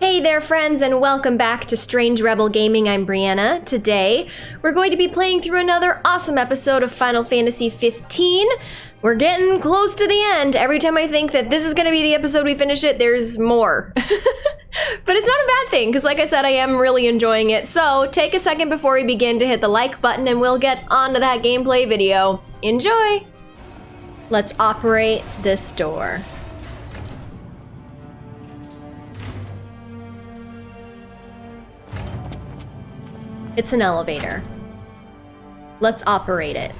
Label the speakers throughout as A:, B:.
A: Hey there, friends, and welcome back to Strange Rebel Gaming. I'm Brianna. Today, we're going to be playing through another awesome episode of Final Fantasy 15. We're getting close to the end. Every time I think that this is going to be the episode we finish it, there's more. but it's not a bad thing, because like I said, I am really enjoying it. So take a second before we begin to hit the like button, and we'll get on to that gameplay video. Enjoy! Let's operate this door. It's an elevator. Let's operate it.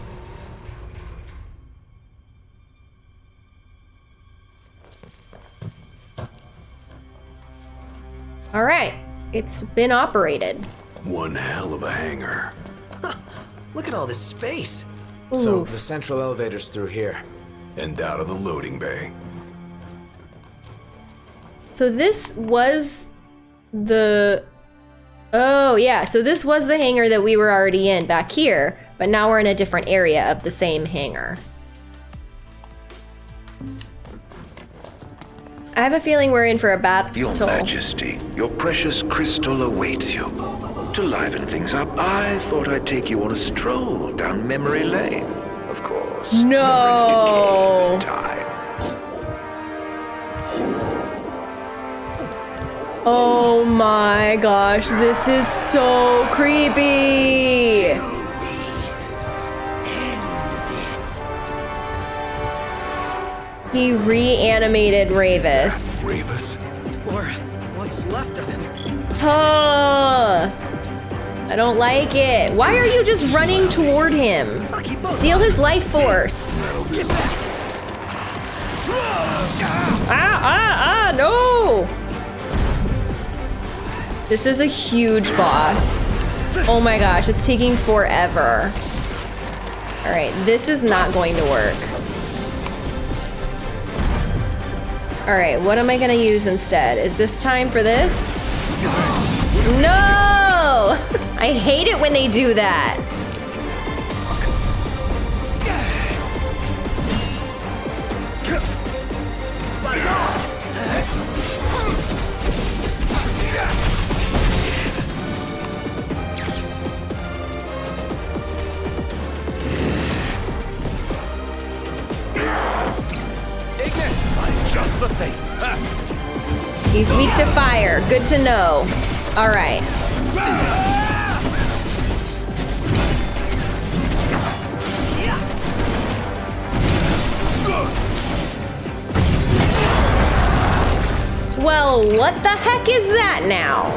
A: All right, it's been operated.
B: One hell of a hangar.
C: Look at all this space.
D: So the central elevator's through here.
B: And out of the loading bay.
A: So this was the Oh, yeah. So this was the hangar that we were already in back here, but now we're in a different area of the same hangar. I have a feeling we're in for a battle.
E: Your Majesty, your precious crystal awaits you. To liven things up, I thought I'd take you on a stroll down memory lane. Of course.
A: No. Oh my gosh, this is so creepy. He reanimated Ravus.
B: Ravus.
C: Or what's left of him.
A: Huh. I don't like it. Why are you just running toward him?
C: I'll keep both.
A: Steal his life force. Ah, ah, ah, no! This is a huge boss. Oh my gosh, it's taking forever. Alright, this is not going to work. Alright, what am I gonna use instead? Is this time for this? No! I hate it when they do that.
B: Just the thing.
A: He's weak to fire. Good to know. Alright. Well, what the heck is that now?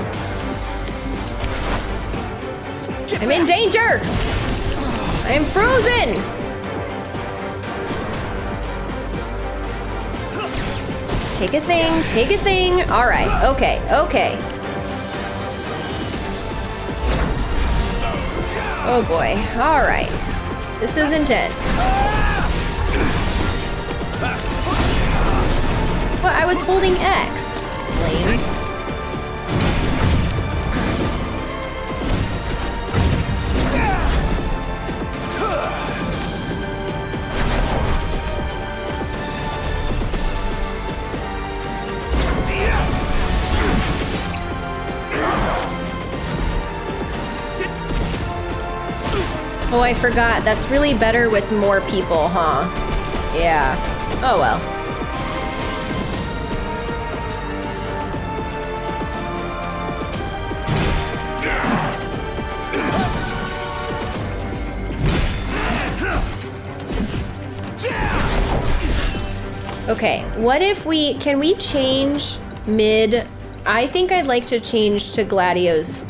A: I'm in danger! I am frozen! Take a thing, take a thing. Alright, okay, okay. Oh boy, alright. This is intense. But I was holding X. Oh, I forgot. That's really better with more people, huh? Yeah. Oh well. Okay, what if we can we change mid? I think I'd like to change to Gladio's.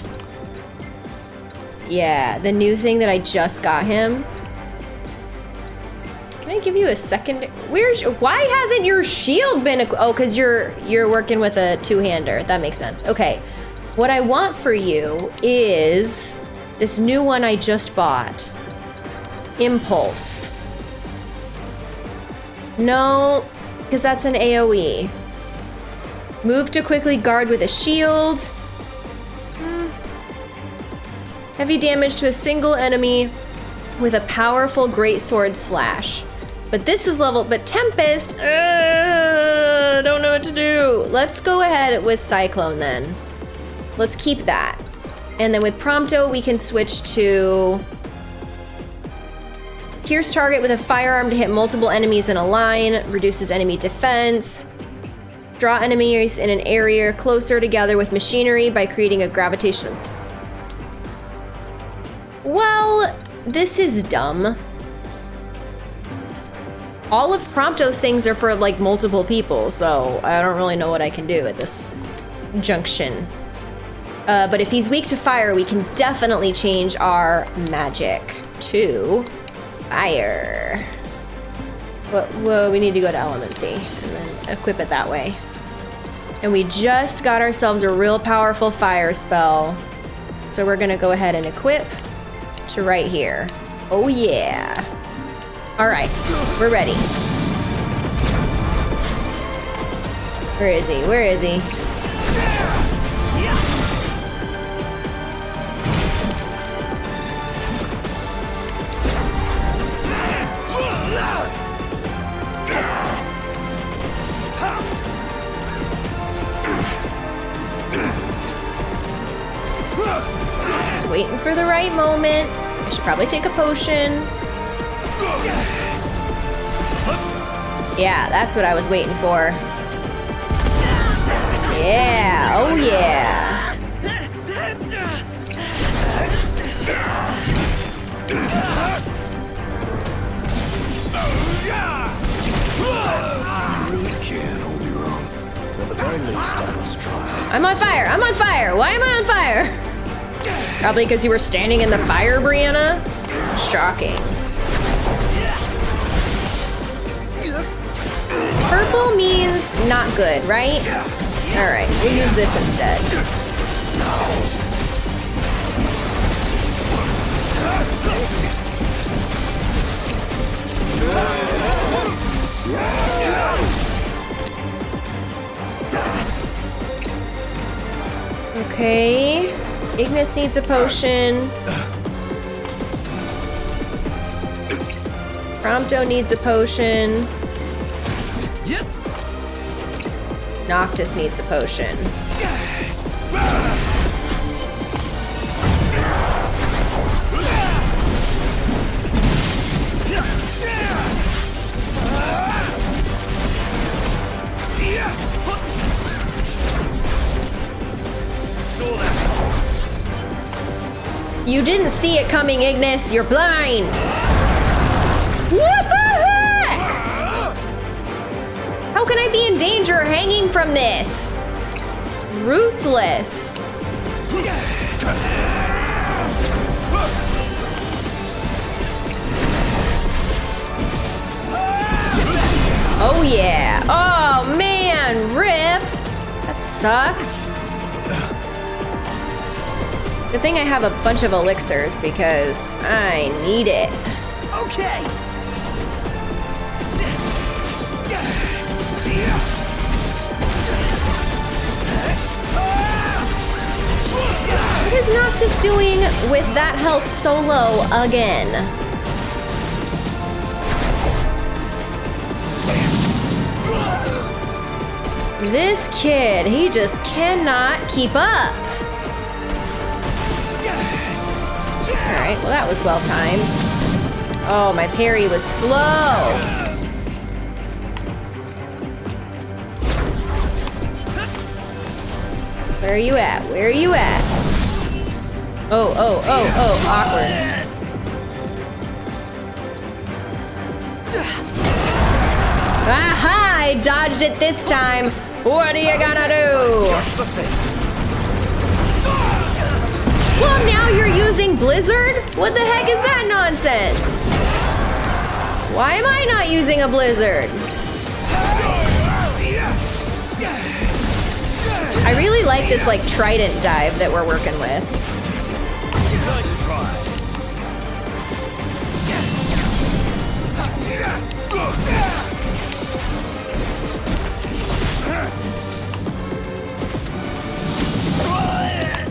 A: Yeah, the new thing that I just got him. Can I give you a second? Where's why hasn't your shield been? Oh, because you're you're working with a two-hander. That makes sense. Okay, what I want for you is this new one I just bought. Impulse. No, because that's an AoE. Move to quickly guard with a shield. Heavy damage to a single enemy with a powerful greatsword slash. But this is level, but Tempest, uh, don't know what to do. Let's go ahead with Cyclone then. Let's keep that. And then with Prompto, we can switch to Pierce target with a firearm to hit multiple enemies in a line, reduces enemy defense. Draw enemies in an area closer together with machinery by creating a gravitational. Well, this is dumb. All of Prompto's things are for like multiple people, so I don't really know what I can do at this junction. Uh, but if he's weak to fire, we can definitely change our magic to fire. Whoa, whoa, we need to go to Elemancy and then equip it that way. And we just got ourselves a real powerful fire spell. So we're gonna go ahead and equip to right here. Oh yeah. All right, we're ready. Where is he? Where is he? For the right moment. I should probably take a potion. Yeah, that's what I was waiting for. Yeah, oh yeah.
B: Really can hold your own.
D: At the very least, I must try.
A: I'm on fire. I'm on fire. Why am I on fire? Probably because you were standing in the fire, Brianna. Shocking. Purple means not good, right? All right, we'll use this instead. Okay. Ignis needs a potion. Prompto needs a potion.
C: Yep.
A: Noctis needs a potion. You didn't see it coming, Ignis. You're blind. What the heck? How can I be in danger hanging from this? Ruthless. Oh yeah. Oh man, rip. That sucks. Good thing I have a bunch of elixirs because I need it.
C: Okay.
A: What is Noctis doing with that health so low again? This kid, he just cannot keep up. Alright, well that was well timed. Oh, my parry was slow. Where are you at? Where are you at? Oh, oh, oh, oh, awkward. Aha! I dodged it this time. What are you gonna do? Well, now you're using Blizzard? What the heck is that nonsense? Why am I not using a Blizzard? I really like this like trident dive that we're working with.
B: Nice try.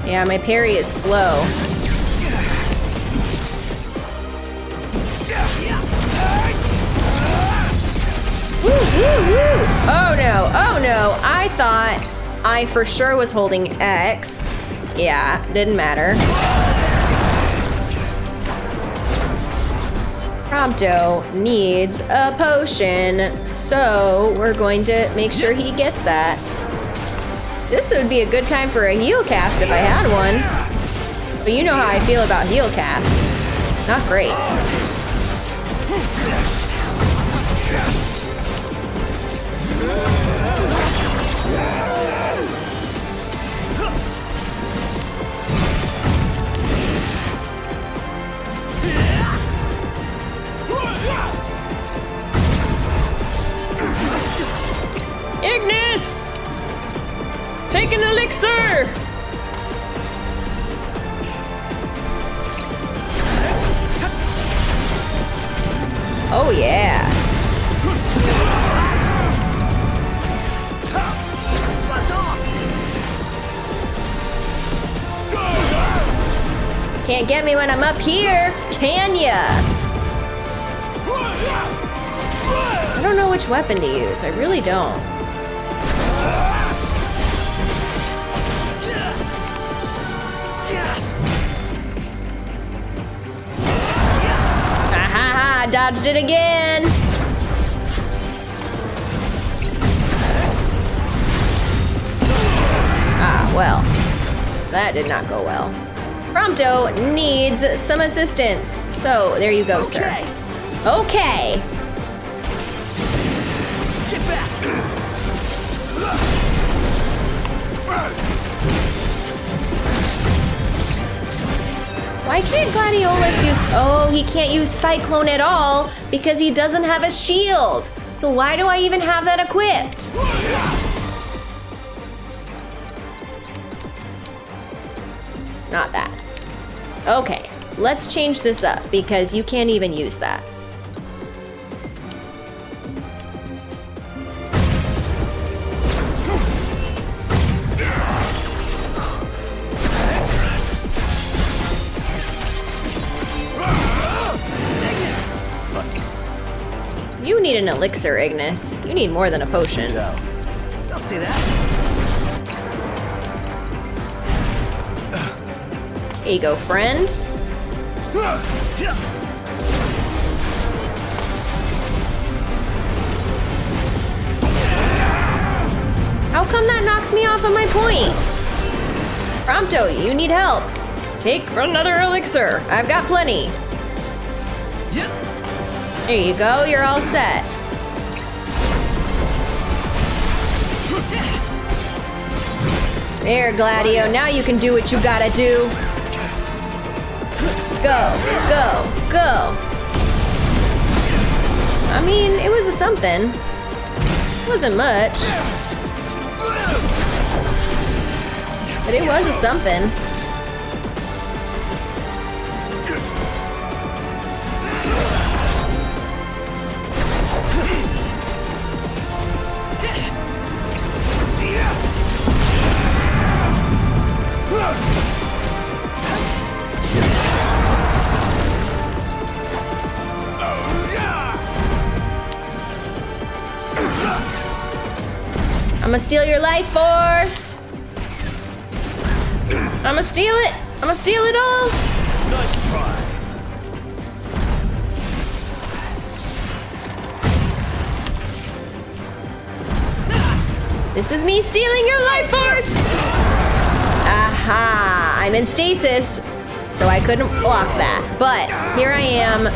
A: Yeah, my parry is slow. Woo, woo, woo! Oh no, oh no. I thought I for sure was holding X. Yeah, didn't matter. Prompto needs a potion, so we're going to make sure he gets that. This would be a good time for a heal cast if I had one. But you know how I feel about heal casts. Not great. Ignis! An elixir! Oh yeah. Can't get me when I'm up here, can ya? I don't know which weapon to use. I really don't. Dodged it again. Ah, well. That did not go well. Prompto needs some assistance. So, there you go,
C: Okay.
A: sir. Okay. Why can't Gladiolus use. Oh, he can't use Cyclone at all because he doesn't have a shield. So, why do I even have that equipped? Not that. Okay, let's change this up because you can't even use that. Elixir, Ignis. You need more than a potion.
C: Don't see that.
A: Here you go, friend. How come that knocks me off of my point? Prompto, you need help. Take another elixir. I've got plenty.
C: Yep.
A: There you go, you're all set. There, Gladio, now you can do what you gotta do. Go, go, go. I mean, it was a something. It wasn't much, but it was a something. I'ma steal your life force. I'ma steal it. I'ma steal it all.
B: Nice try.
A: This is me stealing your life force. Aha! I'm in stasis, so I couldn't block that. But here I am.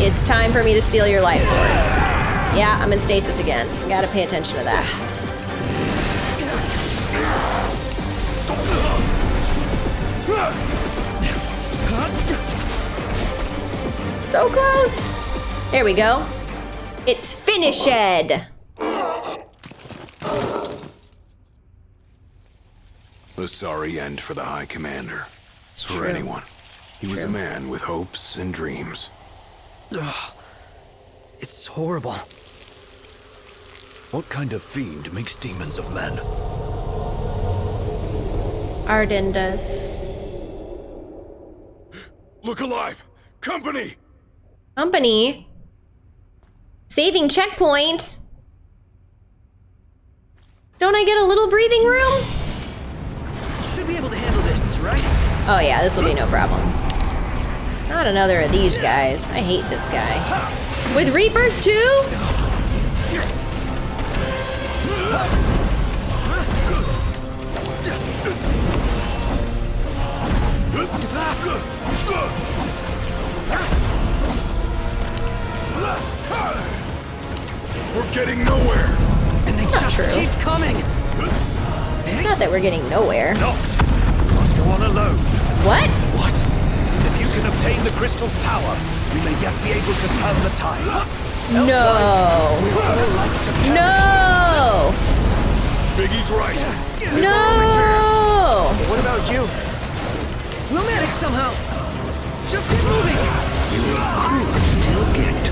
A: It's time for me to steal your life force. Yeah, I'm in stasis again. Gotta pay attention to that. So close. There we go. It's finished.
B: A sorry end for the High Commander. for
A: true.
B: anyone. He was a man with hopes and dreams. Ugh.
C: It's horrible.
D: What kind of fiend makes demons of men?
A: Ardyn does.
B: Look alive! Company!
A: Company. Saving checkpoint. Don't I get a little breathing room?
F: Should be able to handle this, right?
A: Oh yeah, this will be no problem. Not another of these guys. I hate this guy. With Reapers too?
B: We're getting nowhere.
F: And they just
A: true.
F: keep coming.
A: Not that we're getting nowhere.
G: Locked. Must go on alone.
A: What?
G: What? If you can obtain the crystal's power, we may yet be able to turn the tide.
A: No.
G: We all like to perish.
A: No!
B: Biggie's right.
A: No!
F: What about you? We'll manage somehow. Just keep moving.
H: You are Still get to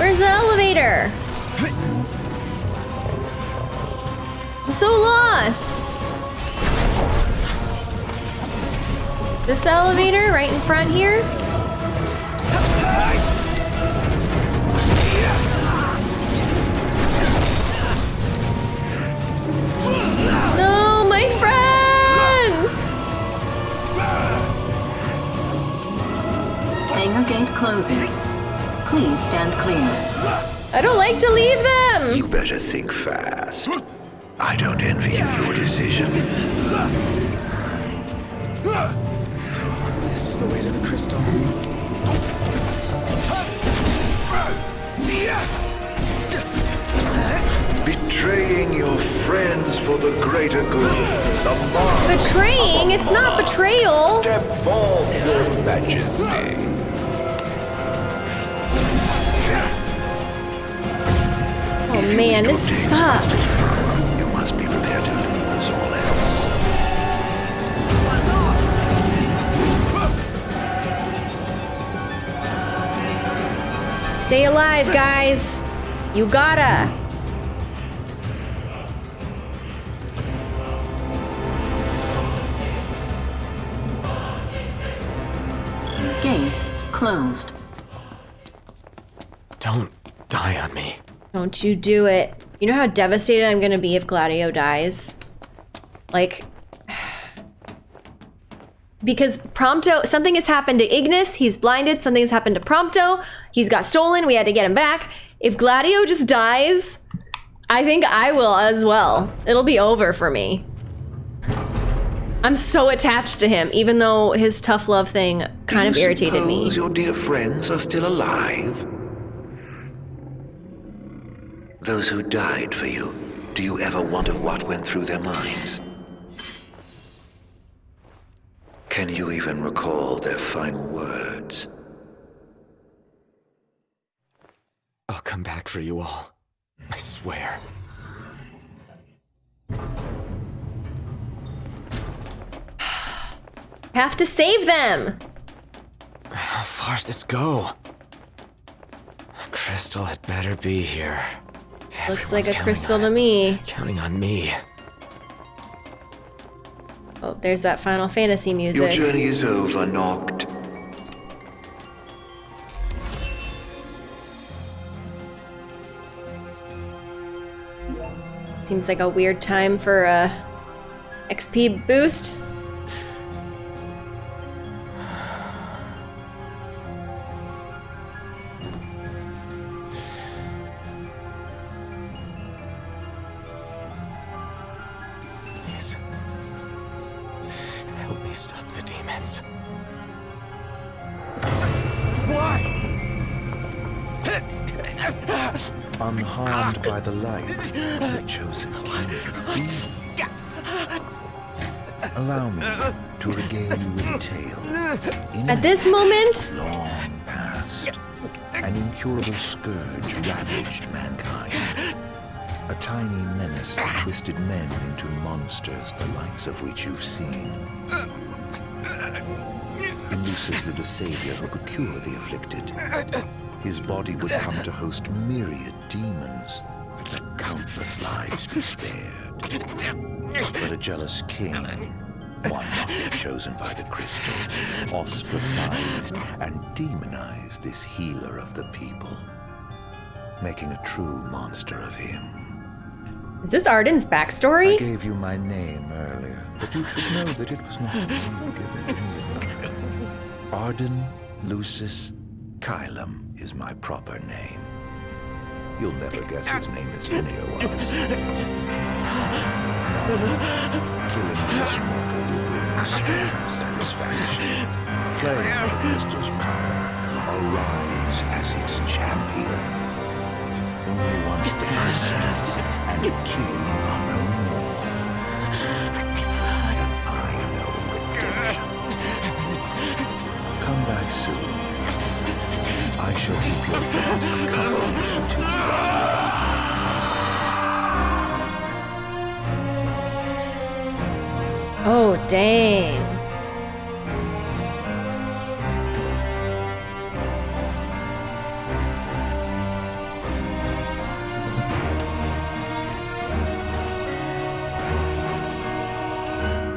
A: Where's the elevator? I'm so lost. This elevator right in front here? No, my friends!
I: Hangar gate closing. Please stand clear.
A: I don't like to leave them!
H: You better think fast. I don't envy you your decision.
F: So, this is the way to the crystal.
H: Betraying your friends for the greater good. The mark
A: Betraying? It's not betrayal!
H: Step forth, your majesty.
A: Man, this sucks.
H: You must be prepared to lose all else.
A: Stay alive, guys. You gotta.
I: Gate closed.
G: Don't die on me.
A: Don't you do it. You know how devastated I'm gonna be if Gladio dies? Like. Because Prompto, something has happened to Ignis, he's blinded, something has happened to Prompto, he's got stolen, we had to get him back. If Gladio just dies, I think I will as well. It'll be over for me. I'm so attached to him, even though his tough love thing kind of irritated me.
H: your dear friends are still alive? Those who died for you, do you ever wonder what went through their minds? Can you even recall their final words?
G: I'll come back for you all. I swear.
A: Have to save them!
G: How far's this go? Crystal had better be here.
A: Looks
G: Everyone's
A: like a crystal
G: on
A: to me.
G: Counting on me.
A: Oh, there's that Final Fantasy music.
H: Your
A: music.
H: journey is over, Noct.
A: Seems like a weird time for a XP boost.
G: The
J: light, the chosen king. Allow me to regale you with a tale.
A: At this moment,
J: long past, an incurable scourge ravaged mankind.
H: A tiny menace that twisted men into monsters, the likes of which you've seen. Lucis lived a savior who could cure the afflicted. His body would come to host myriad demons, countless lives be spared. But a jealous king, one not chosen by the crystal, ostracized and demonized this healer of the people, making a true monster of him.
K: Is this
H: Ardyn's
K: backstory?
H: I gave you my name earlier, but you should know that it was not given of them. Ardyn Lucis Caelum is my proper name. You'll never guess whose name is was. Killing these immortal will bring strange satisfaction. Claim the power. Arise as its champion. Only once the crystal and king are no more. I know redemption. Come back soon. To
K: Oh, dang.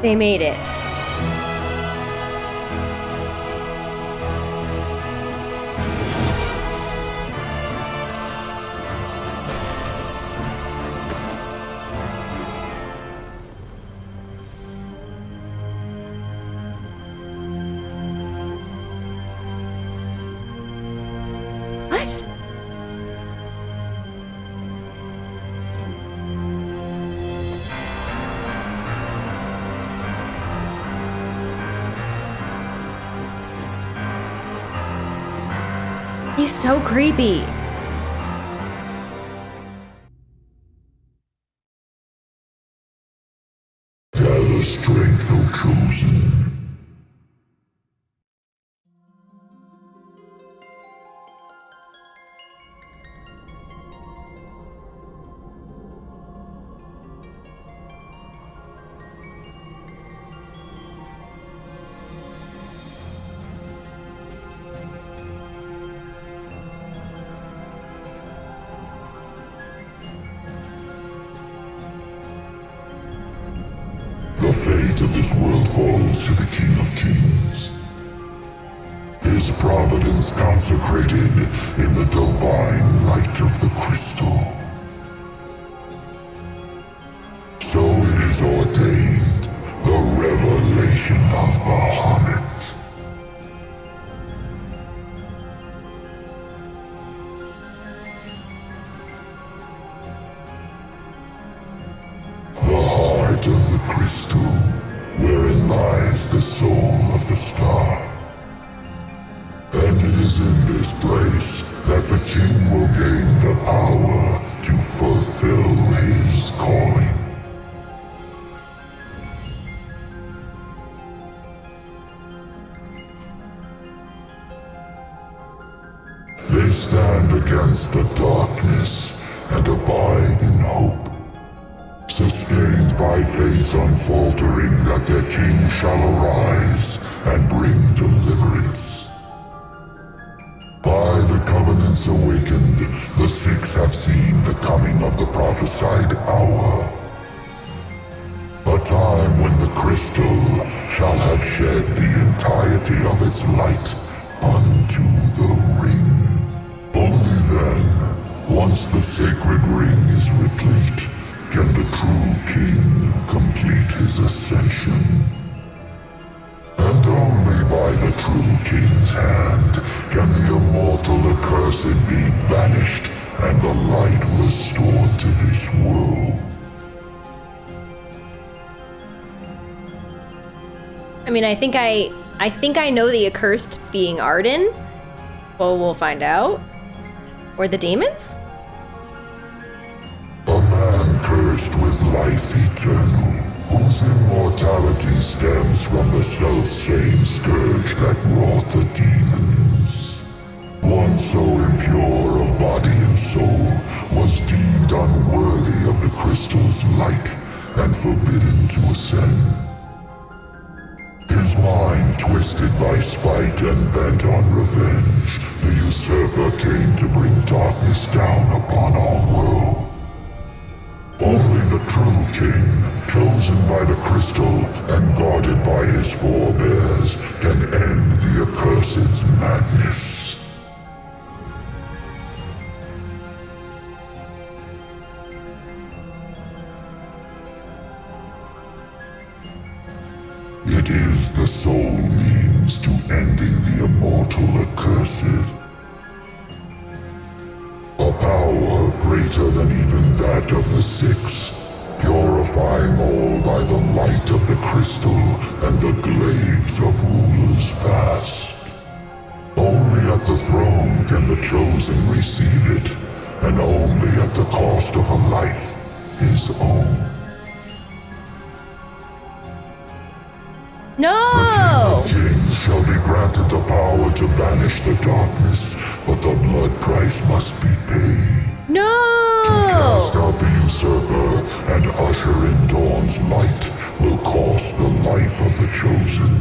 K: They made it. So creepy. Mean, I think I I think I know the accursed being Ardyn. Well, we'll find out. Or the demons?
L: And
K: the glaives of rulers past. Only at the throne can the chosen receive it, and only at the cost of a life his own.
A: No!
K: Kings shall be granted the power to banish the darkness, but the blood price must be paid.
A: No!
K: To Cast out the usurper and usher in dawn's light will cost the life of the chosen.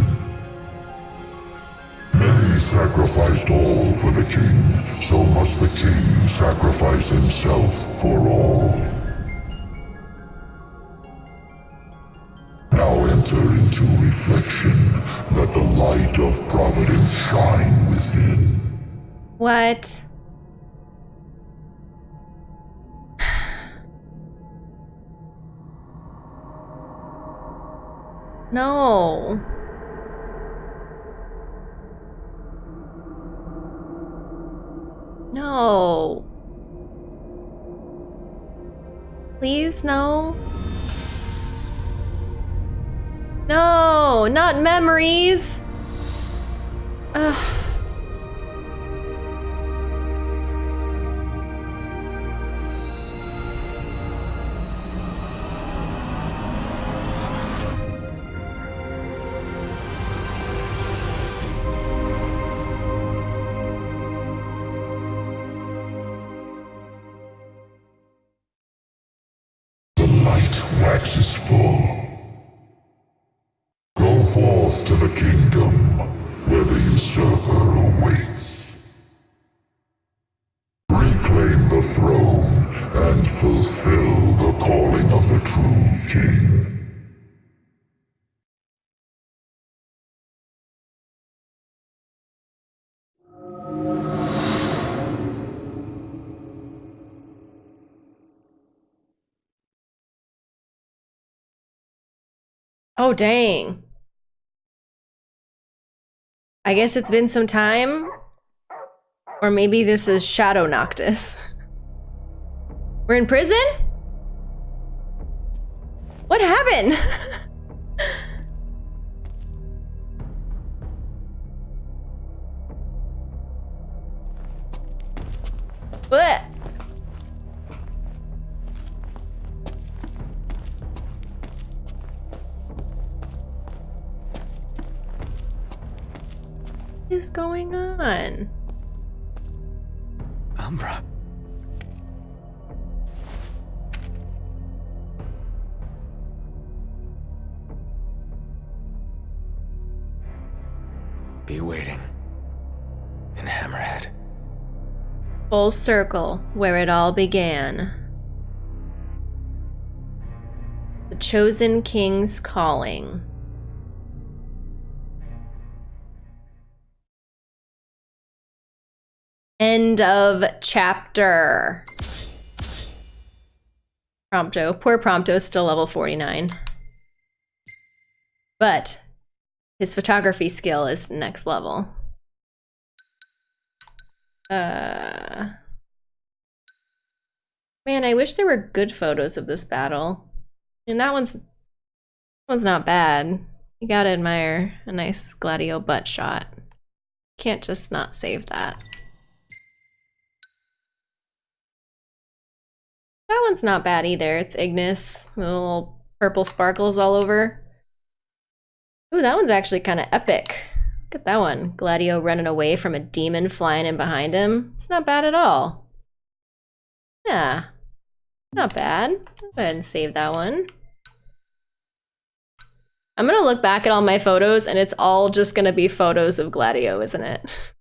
K: Many sacrificed all for the king, so must the king sacrifice himself for all. Now enter into reflection, let the light of providence shine within.
A: What? No. No. Please, no. No, not memories. Ugh. Oh, dang. I guess it's been some time. Or maybe this is Shadow Noctis. We're in prison? What happened? what? Going on?
D: Umbra. Be waiting. In Hammerhead.
A: Full circle, where it all began. The Chosen King's Calling. End of chapter. Prompto. Poor Prompto is still level 49. But his photography skill is next level. Uh Man, I wish there were good photos of this battle. And that one's that one's not bad. You gotta admire a nice Gladio butt shot. Can't just not save that. That one's not bad either. It's Ignis. Little purple sparkles all over. Ooh, that one's actually kind of epic. Look at that one. Gladio running away from a demon flying in behind him. It's not bad at all. Yeah. Not bad. Go ahead and save that one. I'm gonna look back at all my photos and it's all just gonna be photos of Gladio, isn't it?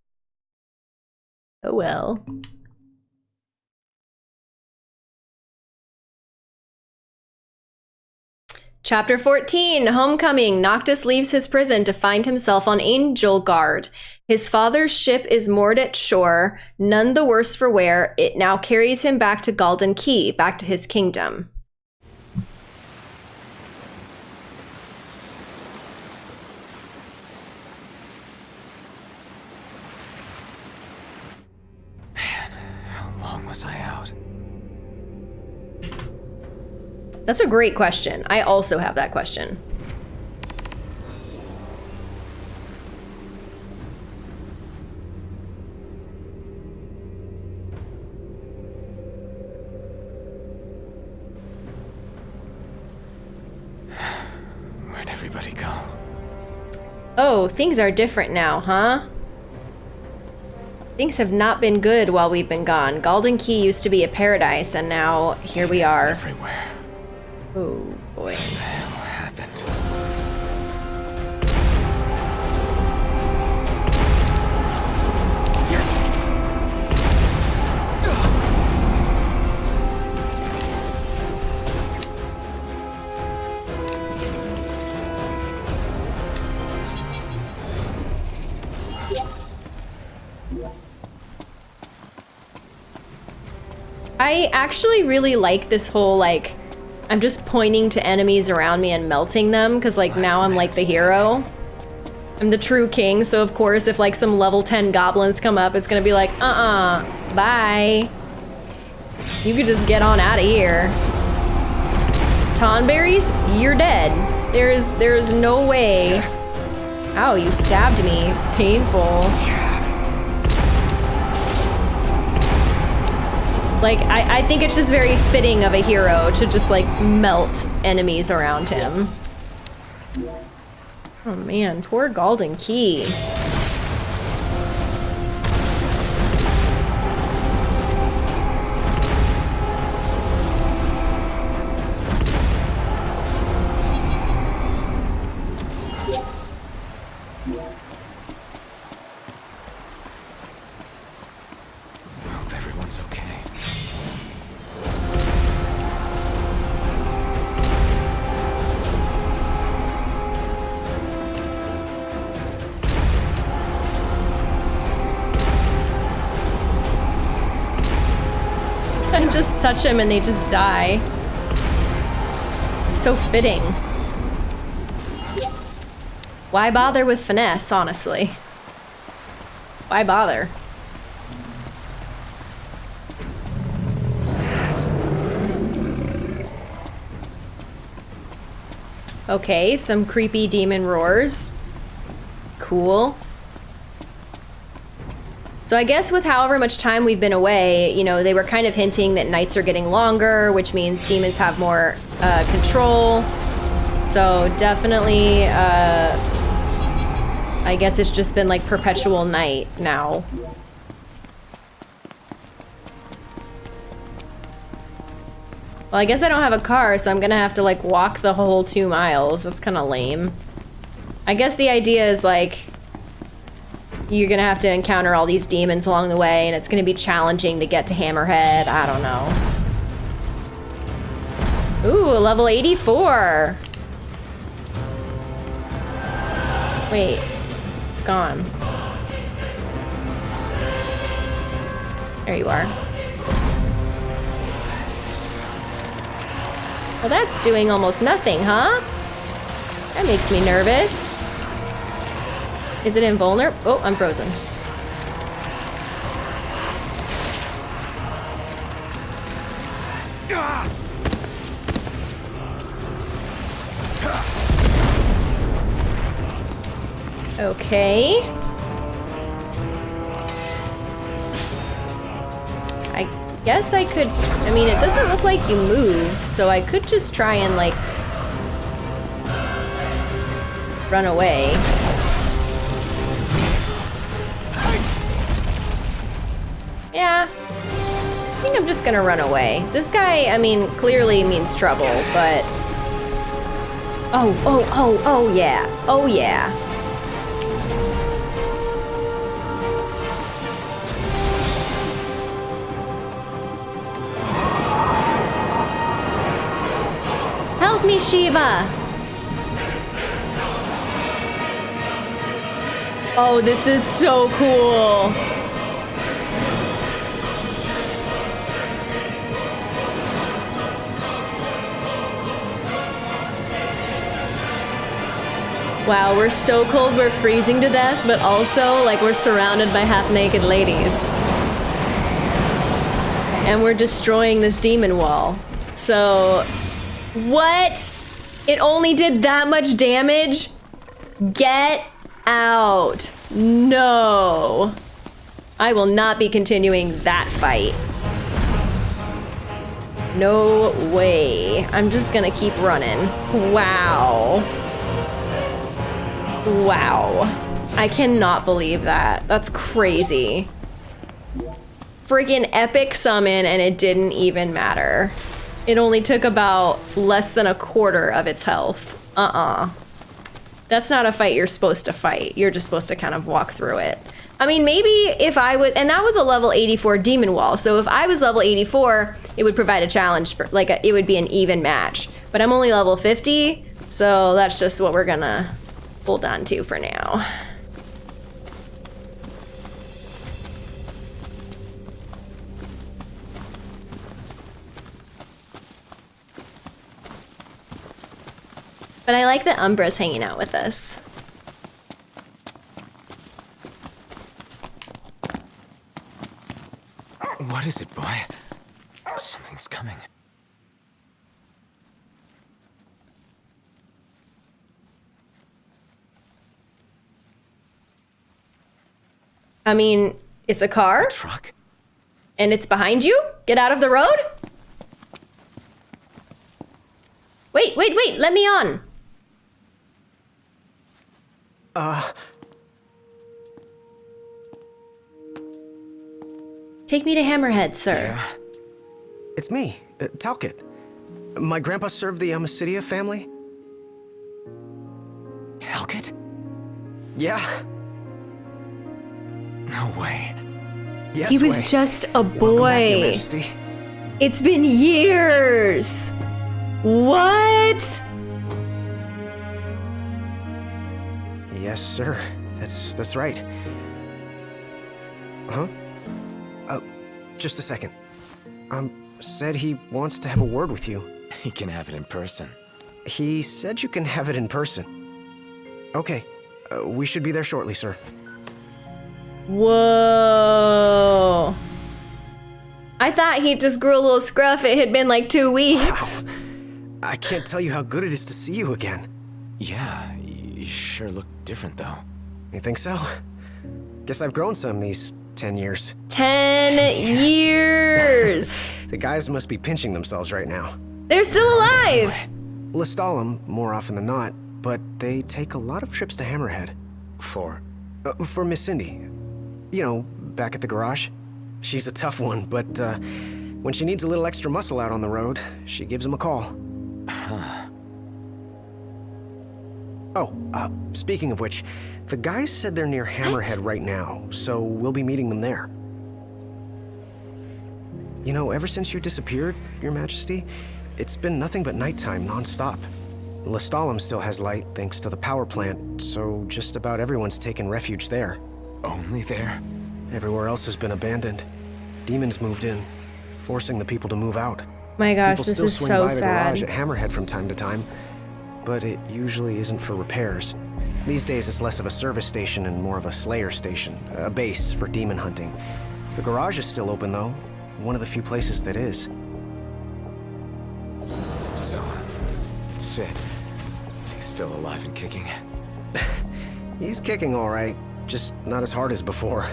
A: oh well. Chapter 14 Homecoming. Noctis leaves his prison to find himself on Angelgard. His father's ship is moored at shore, none the worse for wear. It now carries him back to Galdin Quay, back to his kingdom. That's a great question. I also have that question.
D: Where'd everybody go?
A: Oh, things are different now, huh? Things have not been good while we've been gone. Galdin Quay used to be a paradise, and now here we are.
D: Everywhere.
A: Oh boy.
D: What happened?
A: I actually really like this whole like I'm just pointing to enemies around me and melting them because like now I'm like the hero. I'm the true king, so of course if like some level 10 goblins come up, it's gonna be like, uh-uh, bye. You could just get on out of here. Tonberries, you're dead. There's there's no way. Ow, you stabbed me. Painful. Like, I, I think it's just very fitting of a hero to just, like, melt enemies around him. Oh man, poor
D: Galdin
A: Quay. Just touch them and they just die. It's so fitting. Why bother with finesse, honestly? Why bother? Okay, some creepy demon roars. Cool. So I guess with however much time we've been away, you know, they were kind of hinting that nights are getting longer, which means demons have more uh, control. So definitely, uh, I guess it's just been like perpetual night now. Well, I guess I don't have a car, so I'm gonna have to like walk the whole two miles. That's kind of lame. I guess the idea is like you're gonna have to encounter all these demons along the way, and it's gonna be challenging to get to Hammerhead. I don't know. Ooh, level 84. Wait, it's gone. There you are. Well, that's doing almost nothing, huh? That makes me nervous. Is it invulnerable? Oh, I'm frozen. Okay. I guess I could... I mean, it doesn't look like you move, so I could just try and, like... Run away. Yeah. I think I'm just gonna run away. This guy, I mean, clearly means trouble, but... Oh, oh, oh, oh yeah. Oh yeah. Help me, Shiva! Oh, this is so cool. Wow, we're so cold we're freezing to death, but also like we're surrounded by half-naked ladies. And we're destroying this demon wall. So, what? It only did that much damage? Get out. No. I will not be continuing that fight. No way. I'm just gonna keep running. Wow. Wow. I cannot believe that. That's crazy. Freaking epic summon and it didn't even matter. It only took about less than a quarter of its health. Uh-uh. That's not a fight you're supposed to fight. You're just supposed to kind of walk through it. I mean, maybe if I was, and that was a level 84 demon wall. So if I was level 84, it would provide a challenge for, like, a, it would be an even match. But I'm only level 50, so that's just what we're gonna hold on to for now. But I like that Umbra's hanging out with us.
G: What is it, boy? Something's coming.
A: I mean, it's a car.
G: Truck?
A: And it's behind you? Get out of the road? Wait, wait, wait, let me on.
C: Uh,
A: Take me to Hammerhead, sir.
G: Yeah.
C: it's me, uh, Talcott. My grandpa served the Amicitia family.
G: Talcott?
C: Yeah.
G: No way.
C: Yes,
A: He was
C: way.
A: just a
C: Welcome back, Your
A: boy. It's been years. What?
C: Yes, sir. That's that's right. Huh? Uh, just a second. Um, said he wants to have a word with you.
G: He can have it in person.
C: He said you can have it in person. Okay, uh, we should be there shortly, sir.
A: Whoa. I thought he just grew a little scruff. It had been like two weeks.
C: I can't tell you how good it is to see you again.
G: Yeah, you sure look different, though.
C: You think so? Guess I've grown some these ten years.
A: Ten years.
C: The guys must be pinching themselves right now.
A: They're still alive.
C: Lestallum, more often than not, but they take a lot of trips to Hammerhead.
G: For.
C: Uh, for Miss Cindy. You know, back at the garage. She's a tough one, but uh, when she needs a little extra muscle out on the road, she gives him a call. Oh, uh, speaking of which, the guys said they're near Hammerhead right now, so we'll be meeting them there. You know, ever since you disappeared, Your Majesty, it's been nothing but nighttime nonstop. Lestallum still has light thanks to the power plant, so just about everyone's taken refuge there.
G: Only there?
C: Everywhere else has been abandoned. Demons moved in, forcing the people to move out.
A: My gosh,
C: people
A: this
C: still
A: is
C: swing
A: so
C: by the garage at Hammerhead from time to time, but it usually isn't for repairs. These days it's less of a service station and more of a slayer station, a base for demon hunting. The garage is still open though, one of the few places that is.
G: So. Cid. He's still alive and kicking.
C: He's kicking all right, just not as hard as before.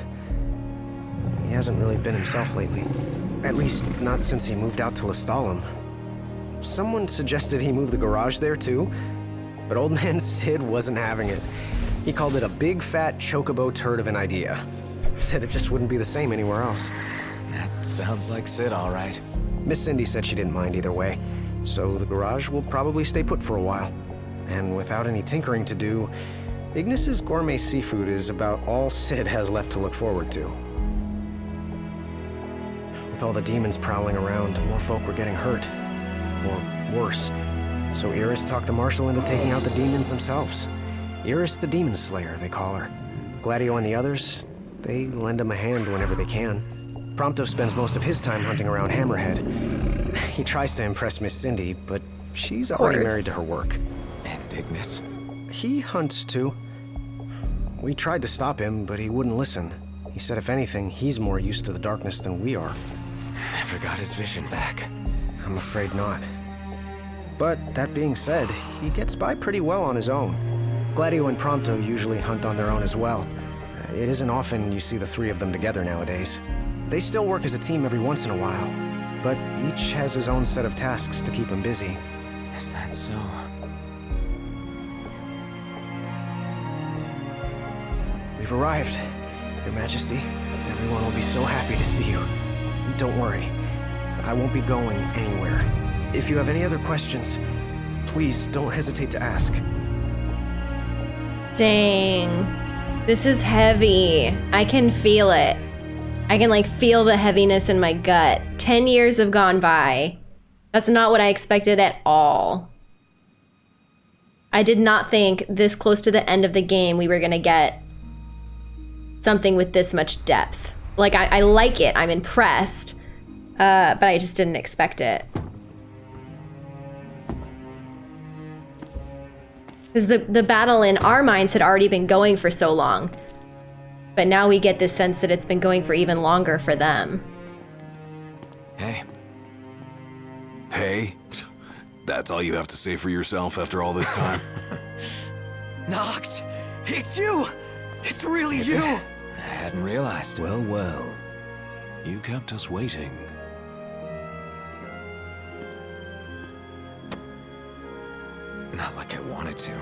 C: He hasn't really been himself lately. At least, not since he moved out to Lestallum. Someone suggested he move the garage there too, but old man Cid wasn't having it. He called it a big fat chocobo turd of an idea. Said it just wouldn't be the same anywhere else.
G: That sounds like Cid, all right.
C: Miss Cindy said she didn't mind either way, so the garage will probably stay put for a while. And without any tinkering to do, Ignis's gourmet seafood is about all Cid has left to look forward to. With all the demons prowling around, more folk were getting hurt. Or worse. So Iris talked the Marshal into taking out the demons themselves. Iris the Demon Slayer, they call her. Gladio and the others, they lend him a hand whenever they can. Prompto spends most of his time hunting around Hammerhead. He tries to impress Miss Cindy, but she's already married to her work.
G: And Ignis.
C: He hunts too. We tried to stop him, but he wouldn't listen. He said if anything, he's more used to the darkness than we are.
G: Never got his vision back.
C: I'm afraid not. But that being said, he gets by pretty well on his own. Gladio and Prompto usually hunt on their own as well. It isn't often you see the three of them together nowadays. They still work as a team every once in a while, but each has his own set of tasks to keep him busy.
G: Is that so?
C: We've arrived, Your Majesty. Everyone will be so happy to see you. Don't worry, I won't be going anywhere. If you have any other questions, please don't hesitate to ask.
A: Dang. This is heavy. I can feel it. I can like feel the heaviness in my gut. 10 years have gone by. That's not what I expected at all. I did not think this close to the end of the game we were going to get something with this much depth. Like, I, I like it. I'm impressed. Uh, but I just didn't expect it. Because the, the battle in our minds had already been going for so long. But now we get this sense that it's been going for even longer for them.
G: Hey,
B: Hey? That's all you have to say for yourself after all this time?
D: Noct! It's you! It's really
G: Is
D: you!
G: it? I hadn't realized.
D: Well, well. You kept us waiting.
G: Not like I wanted to.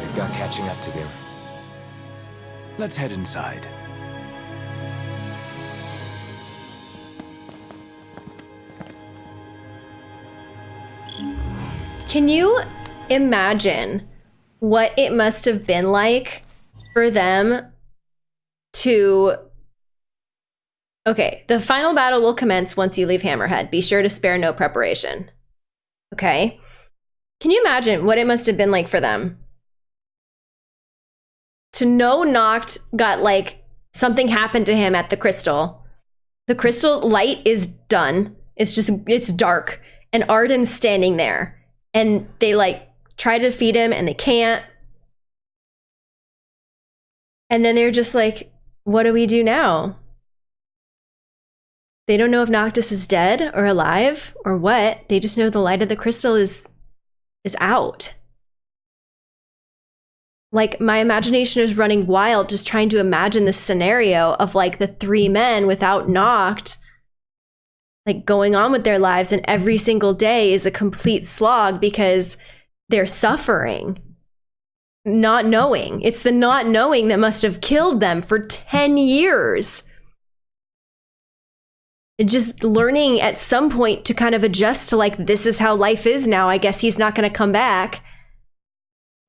G: We've got catching up to do.
D: Let's head inside.
A: Can you imagine what it must have been like for them to. Okay, the final battle will commence once you leave Hammerhead. Be sure to spare no preparation. Okay? Can you imagine what it must have been like for them? To know Noct got like something happened to him at the crystal. The crystal light is done. It's just, it's dark. And Ardyn's standing there and they like try to feed him and they can't. And then they're just like, what do we do now? They don't know if Noctis is dead or alive or what. They just know the light of the crystal is is out. Like my imagination is running wild just trying to imagine this scenario of like the three men without Noct like going on with their lives and every single day is a complete slog because they're suffering not knowing. It's the not knowing that must have killed them for 10 years. Just learning at some point to kind of adjust to like this is how life is now. I guess he's not going to come back.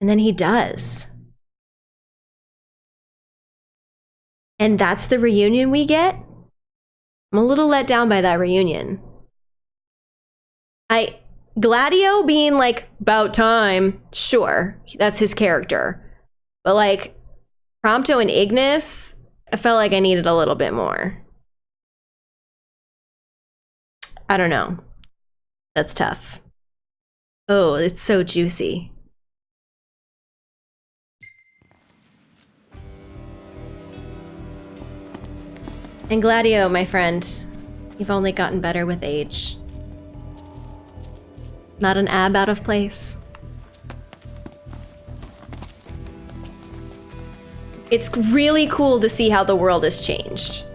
A: And then he does. And that's the reunion we get? I'm a little let down by that reunion. I Gladio being like about time, sure, that's his character. But like Prompto and Ignis, I felt like I needed a little bit more. I don't know. That's tough. Oh, it's so juicy. And Gladio, my friend, you've only gotten better with age. Not an ab out of place. It's really cool to see how the world has changed.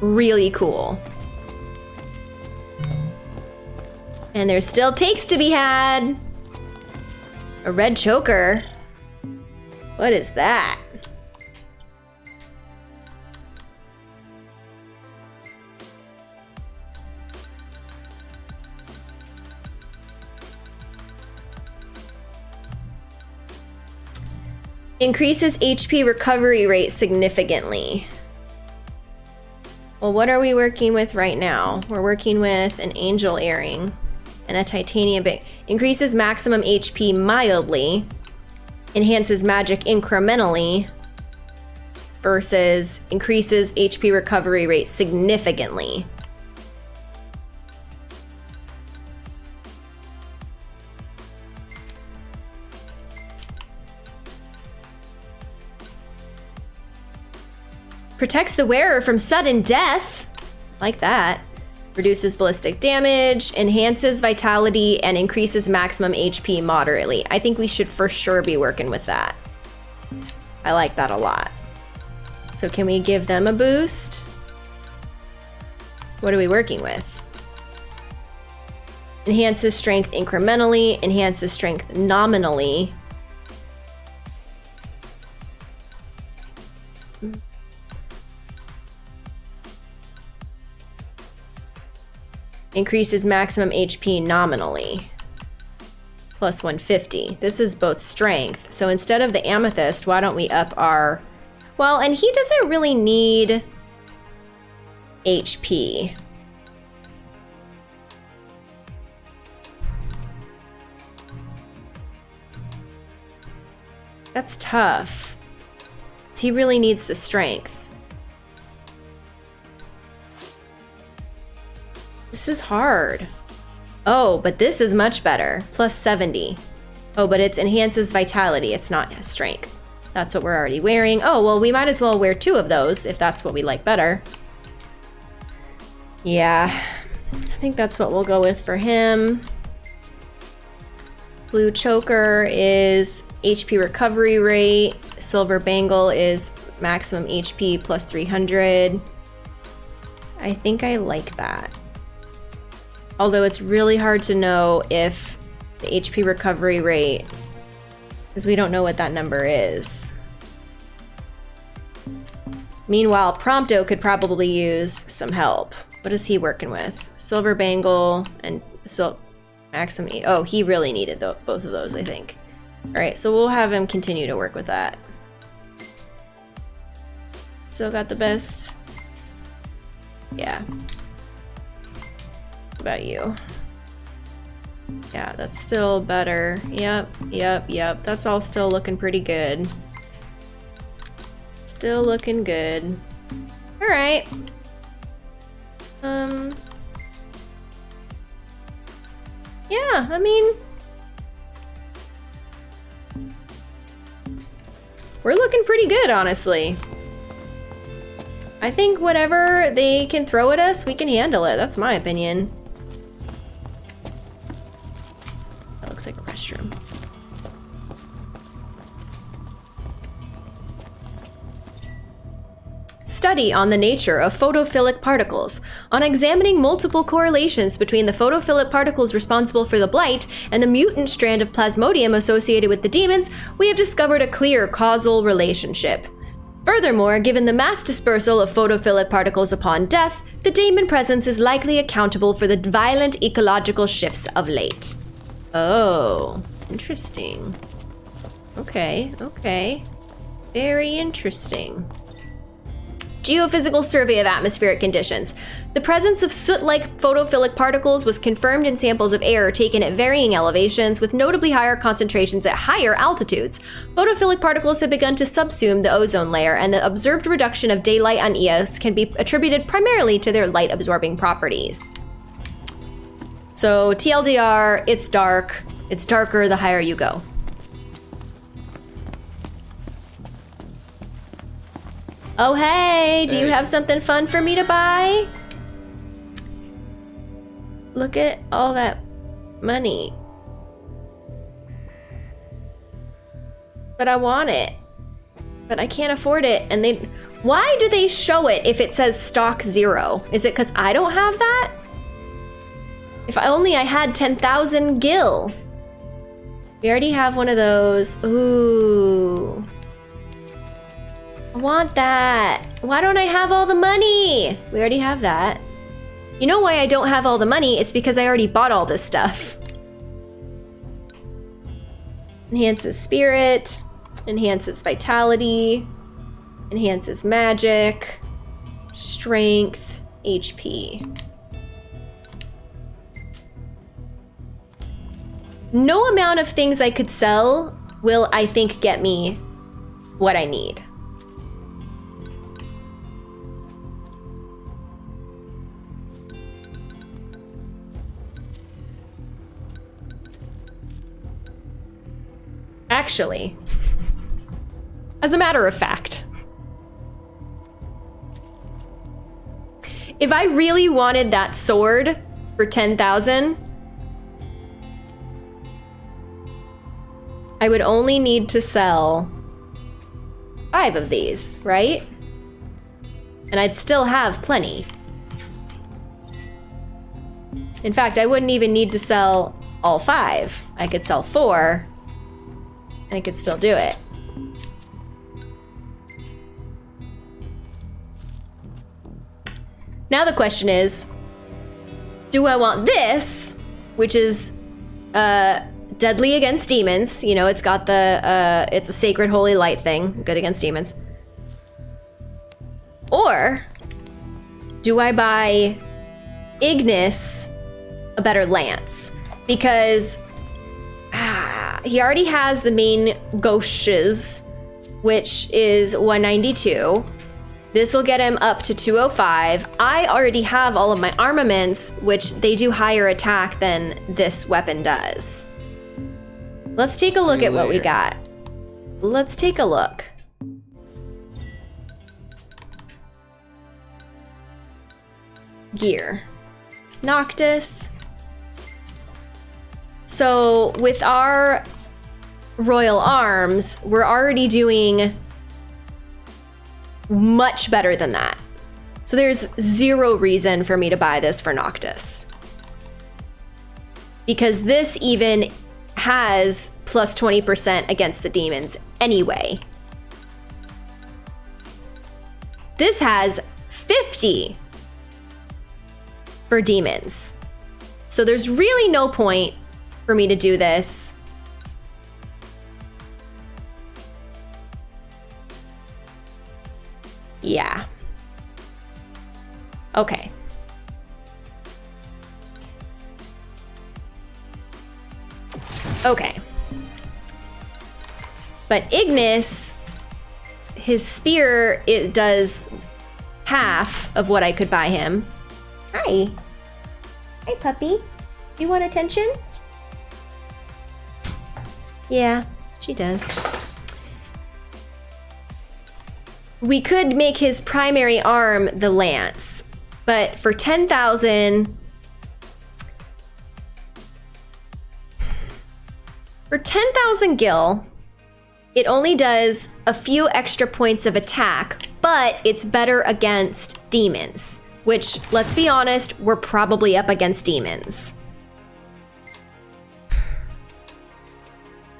A: Really cool. And there's still takes to be had. A red choker. What is that? Increases HP recovery rate significantly. Well, what are we working with right now? We're working with an angel earring and a titanium bit. Increases maximum HP mildly. Enhances magic incrementally. Versus increases HP recovery rate significantly. Protects the wearer from sudden death. Like that. Reduces ballistic damage, enhances vitality, and increases maximum HP moderately. I think we should for sure be working with that. I like that a lot. So can we give them a boost? What are we working with? Enhances strength incrementally, enhances strength nominally. Increases maximum HP nominally. Plus 150. This is both strength. So instead of the amethyst, why don't we up our... Well, and he doesn't really need HP. That's tough. He really needs the strength. This is hard. Oh, but this is much better. Plus 70. Oh, but it enhances vitality. It's not strength. That's what we're already wearing. Oh, well, we might as well wear two of those if that's what we like better. Yeah, I think that's what we'll go with for him. Blue choker is HP recovery rate. Silver bangle is maximum HP plus 300. I think I like that. Although it's really hard to know if the HP recovery rate, because we don't know what that number is. Meanwhile, Prompto could probably use some help. What is he working with? Silver Bangle and so Maxim. Oh, he really needed the, both of those, I think. All right, so we'll have him continue to work with that. Still got the best. Yeah about you. Yeah, that's still better. Yep, yep, yep. That's all still looking pretty good. Still looking good. Alright. Um... Yeah, I mean... We're looking pretty good, honestly. I think whatever they can throw at us, we can handle it. That's my opinion. Looks like a restroom. Study on the nature of photophilic particles. On examining multiple correlations between the photophilic particles responsible for the blight and the mutant strand of plasmodium associated with the demons, we have discovered a clear causal relationship. Furthermore, given the mass dispersal of photophilic particles upon death, the demon presence is likely accountable for the violent ecological shifts of late. Oh, interesting. Okay, okay. Very interesting. Geophysical survey of atmospheric conditions. The presence of soot-like photophilic particles was confirmed in samples of air taken at varying elevations with notably higher concentrations at higher altitudes. Photophilic particles have begun to subsume the ozone layer, and the observed reduction of daylight on Eos can be attributed primarily to their light-absorbing properties. So TLDR, it's dark. It's darker the higher you go. Oh hey, do hey. you have something fun for me to buy? Look at all that money. But I want it. But I can't afford it and they why do they show it if it says stock zero? Is it because I don't have that? If only I had 10,000 gil. We already have one of those. Ooh. I want that. Why don't I have all the money? We already have that. You know why I don't have all the money? It's because I already bought all this stuff. Enhances spirit. enhances vitality, enhances magic, strength, HP. No amount of things I could sell will, I think, get me what I need. Actually, as a matter of fact, if I really wanted that sword for 10,000, I would only need to sell five of these, right? And I'd still have plenty. In fact, I wouldn't even need to sell all five. I could sell four, and I could still do it. Now the question is, do I want this, which is uh, deadly against demons? You know, it's got the, uh, it's a sacred holy light thing, good against demons. Or do I buy Ignis a better lance? Because ah, he already has the Main Gauches, which is 192. This will get him up to 205. I already have all of my armaments, which they do higher attack than this weapon does. Let's take a
G: See
A: look at what we got. Let's take a look. Gear. Noctis. So with our royal arms, we're already doing much better than that. So there's zero reason for me to buy this for Noctis. Because this even has plus 20% against the demons anyway. This has 50 for demons. So there's really no point for me to do this. Yeah. Okay. Okay. But Ignis, his spear, it does half of what I could buy him. Hi. Hi, puppy. You want attention? Yeah, she does. We could make his primary arm the lance, but for 10,000 For 10,000 gil, it only does a few extra points of attack, but it's better against demons, which, let's be honest, we're probably up against demons.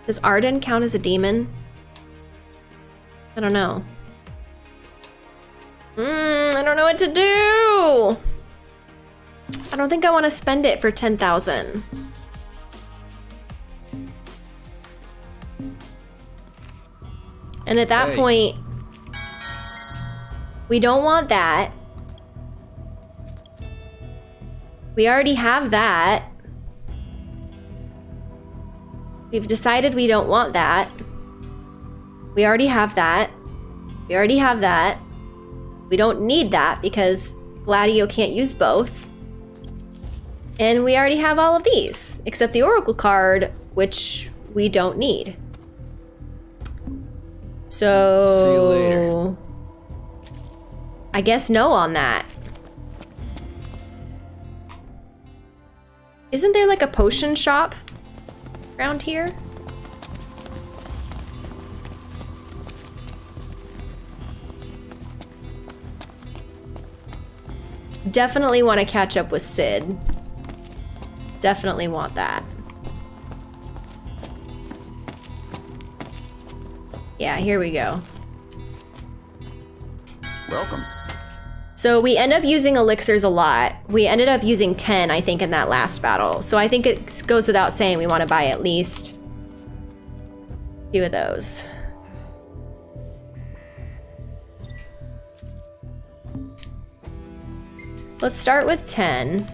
A: Does Ardyn count as a demon? I don't know. Mm, I don't know what to do. I don't think I want to spend it for 10,000. And at that
G: Hey.
A: point, we don't want that. We already have that. We've decided we don't want that. We already have that. We already have that. We don't need that because Gladio can't use both. And we already have all of these, except the Oracle card, which we don't need. So.
G: See you later.
A: I guess no on that. Isn't there like a potion shop around here? Definitely want to catch up with Cid. Definitely want that. Yeah, here we go.
H: Welcome.
A: So we end up using elixirs a lot. We ended up using 10, I think, in that last battle. So I think it goes without saying we want to buy at least a few of those. Let's start with 10.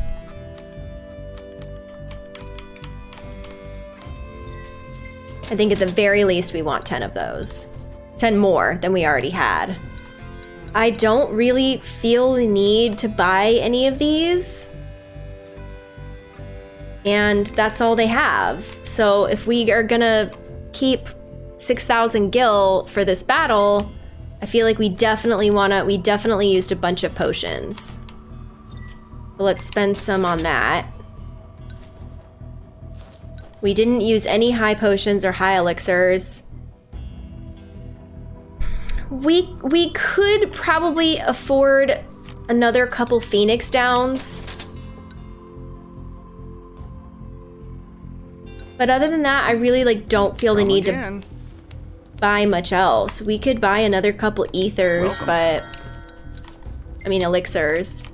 A: I think at the very least we want 10 of those. 10 more than we already had. I don't really feel the need to buy any of these. And that's all they have. So if we are gonna keep 6,000 gil for this battle, I feel like we definitely wanna, we definitely used a bunch of potions. So let's spend some on that. We didn't use any high potions or high elixirs. We we could probably afford another couple Phoenix Downs. But other than that, I really like don't feel the need to buy much else. We could buy another couple ethers, but I mean elixirs.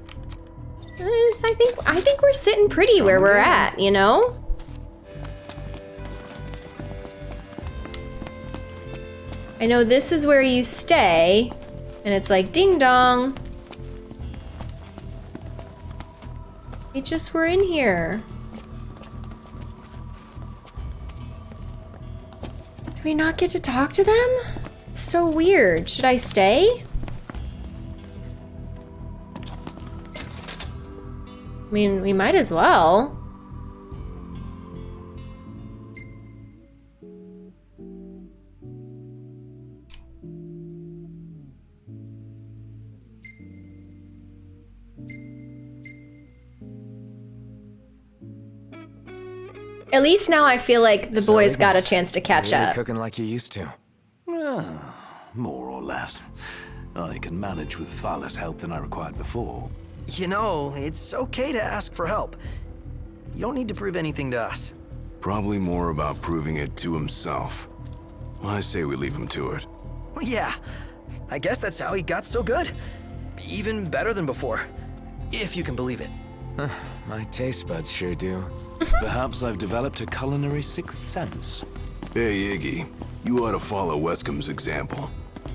A: I think I think we're sitting pretty where we're at, you know? I know this is where you stay, and it's like ding dong. We just were in here. Do we not get to talk to them? It's so weird. Should I stay? I mean, we might as well. At least now I feel like the
G: So
A: boys got a chance to catch
G: really
A: up.
G: cooking like you used to.
D: Ah, more or less. I can manage with far less help than I required before.
F: You know, it's okay to ask for help. You don't need to prove anything to us.
B: Probably more about proving it to himself. I say we leave him to it.
F: Well, yeah, I guess that's how he got so good. Even better than before. If you can believe it.
G: My taste buds sure do.
D: Perhaps I've developed a culinary sixth sense.
B: Hey, Iggy. You ought to follow Weskham's example.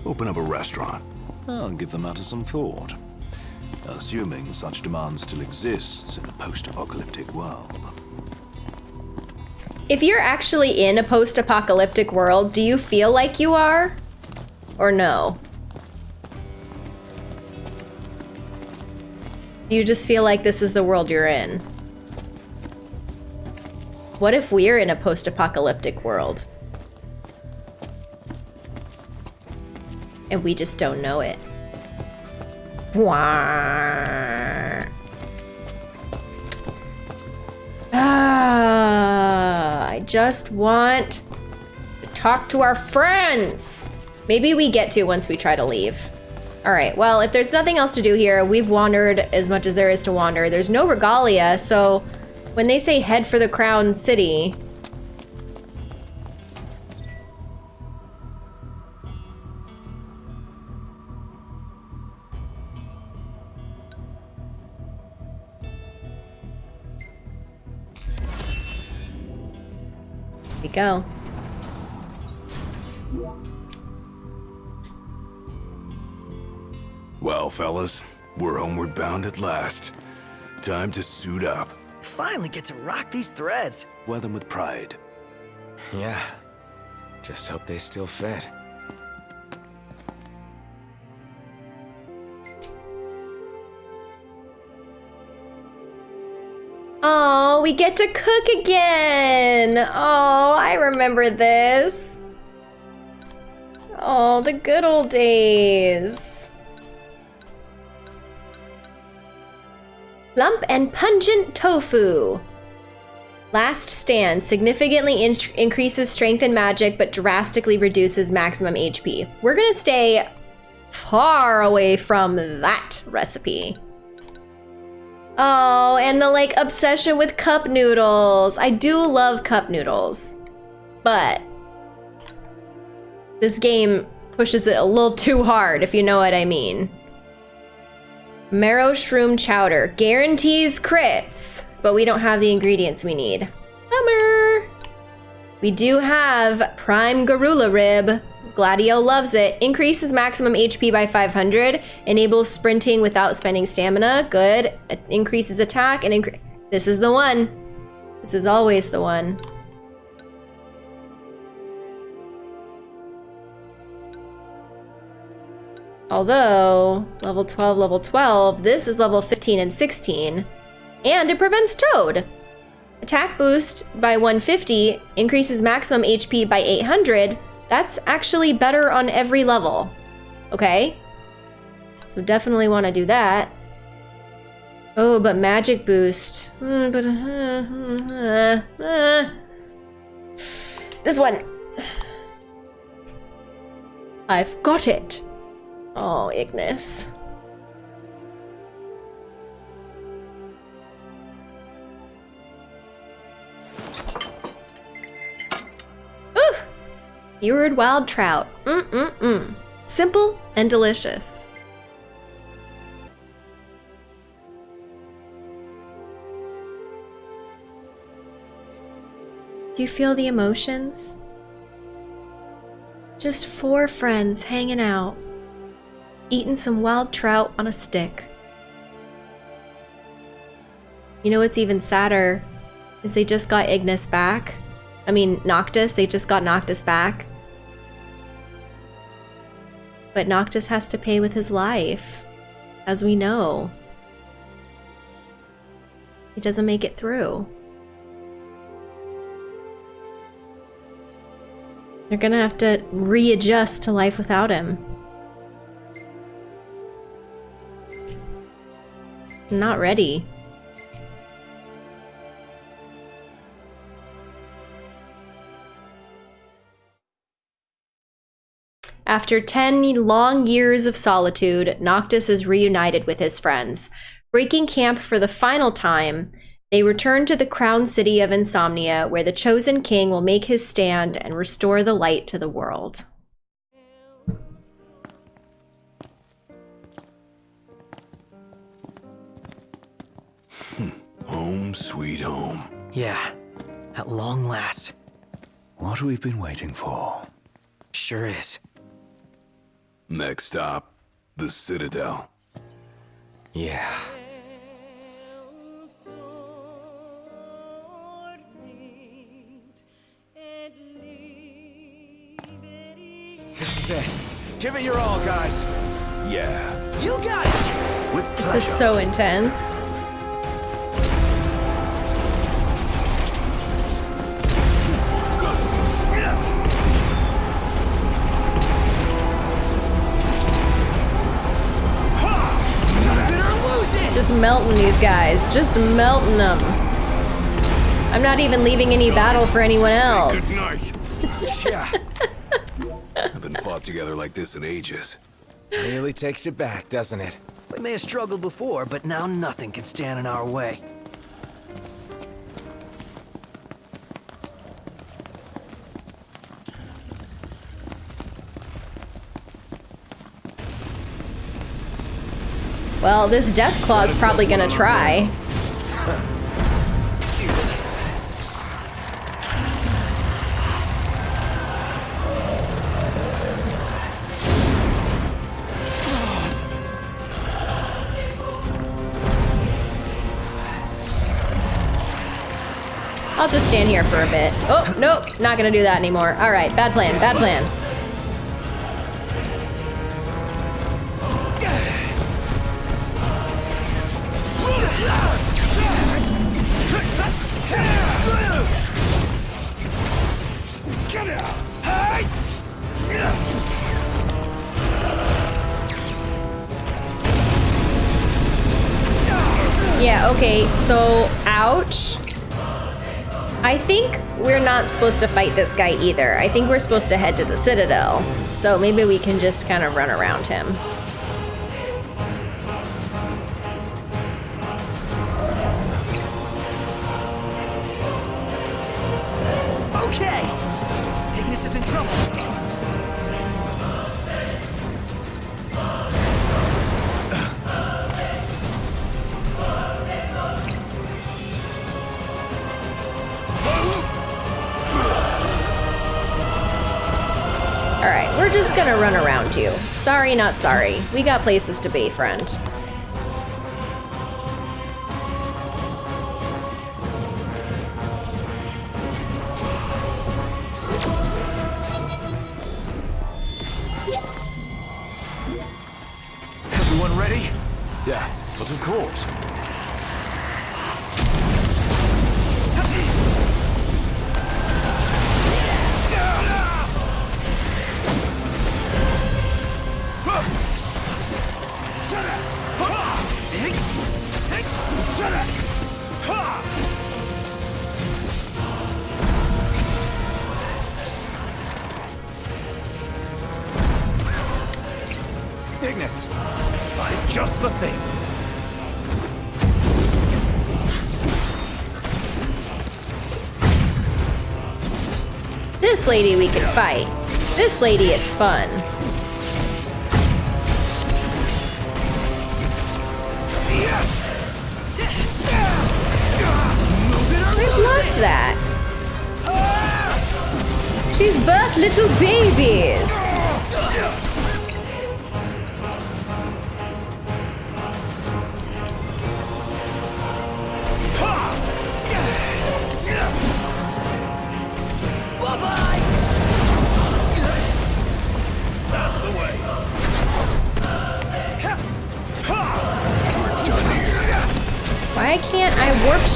B: Open up a restaurant.
D: I'll give the matter some thought. Assuming such demand still exists in a post-apocalyptic world.
A: If you're actually in a post-apocalyptic world, do you feel like you are? Or no? Do you just feel like this is the world you're in? What if we're in a post-apocalyptic world? And we just don't know it. Ah, I just want to talk to our friends. Maybe we get to once we try to leave. All right, well, if there's nothing else to do here, we've wandered as much as there is to wander. There's no regalia, so when they say head for the crown city, we go.
B: Well, fellas, we're homeward bound at last. Time to suit up.
F: Finally get to rock these threads.
D: Wear them with pride.
G: Yeah. Just hope they still fit.
A: Oh, we get to cook again. Oh, I remember this. Oh, the good old days. Lump and pungent tofu. Last stand significantly in- increases strength and magic, but drastically reduces maximum HP. We're gonna stay far away from that recipe. Oh, and the like obsession with cup noodles. I do love cup noodles, but this game pushes it a little too hard, if you know what I mean. Marrow shroom chowder guarantees crits, but we don't have the ingredients we need. Bummer. We do have Prime Garula Rib. Gladio loves it. Increases maximum HP by 500. Enables sprinting without spending stamina. Good. Increases attack and incre- This is the one. This is always the one. Although, level 12, level 12, this is level 15 and 16. And it prevents Toad. Attack boost by 150 increases maximum HP by 800. That's actually better on every level. Okay? So definitely want to do that. Oh, but magic boost. Hmm, but uh, uh, uh. this one. I've got it. Oh, Ignis. Ooh! Ewered wild trout. Mm-mm-mm. Simple and delicious. Do you feel the emotions? Just four friends hanging out, eating some wild trout on a stick. You know what's even sadder is they just got Ignis back. I mean, Noctis, they just got Noctis back. But Noctis has to pay with his life, as we know. He doesn't make it through. They're gonna have to readjust to life without him. Not ready. After 10 long years of solitude, Noctis is reunited with his friends. Breaking camp for the final time, they return to the crown city of Insomnia, where the chosen king will make his stand and restore the light to the world.
B: Home sweet home.
F: Yeah, at long last.
D: What we've been waiting for.
F: Sure is.
B: Next stop, the Citadel.
F: Yeah. This is it. Give it your all, guys.
B: Yeah.
F: You got it!
B: With
A: This is so intense. Just melting these guys. Just melting them. I'm not even leaving any battle for anyone else.
B: Good night.
F: Yeah.
B: Haven't been fought together like this in ages.
G: Really takes you back, doesn't it?
F: We may have struggled before, but now nothing can stand in our way.
A: Well, this Death Claw's probably gonna try. I'll just stand here for a bit. Oh, nope, not gonna do that anymore. All right, bad plan, bad plan. Yeah, okay, so ouch. I think we're not supposed to fight this guy either. I think we're supposed to head to the Citadel. So maybe we can just kind of run around him. Sorry, not sorry. We got places to be, friend. This lady we can fight. This lady, it's fun. I loved that. She's birthed little babies.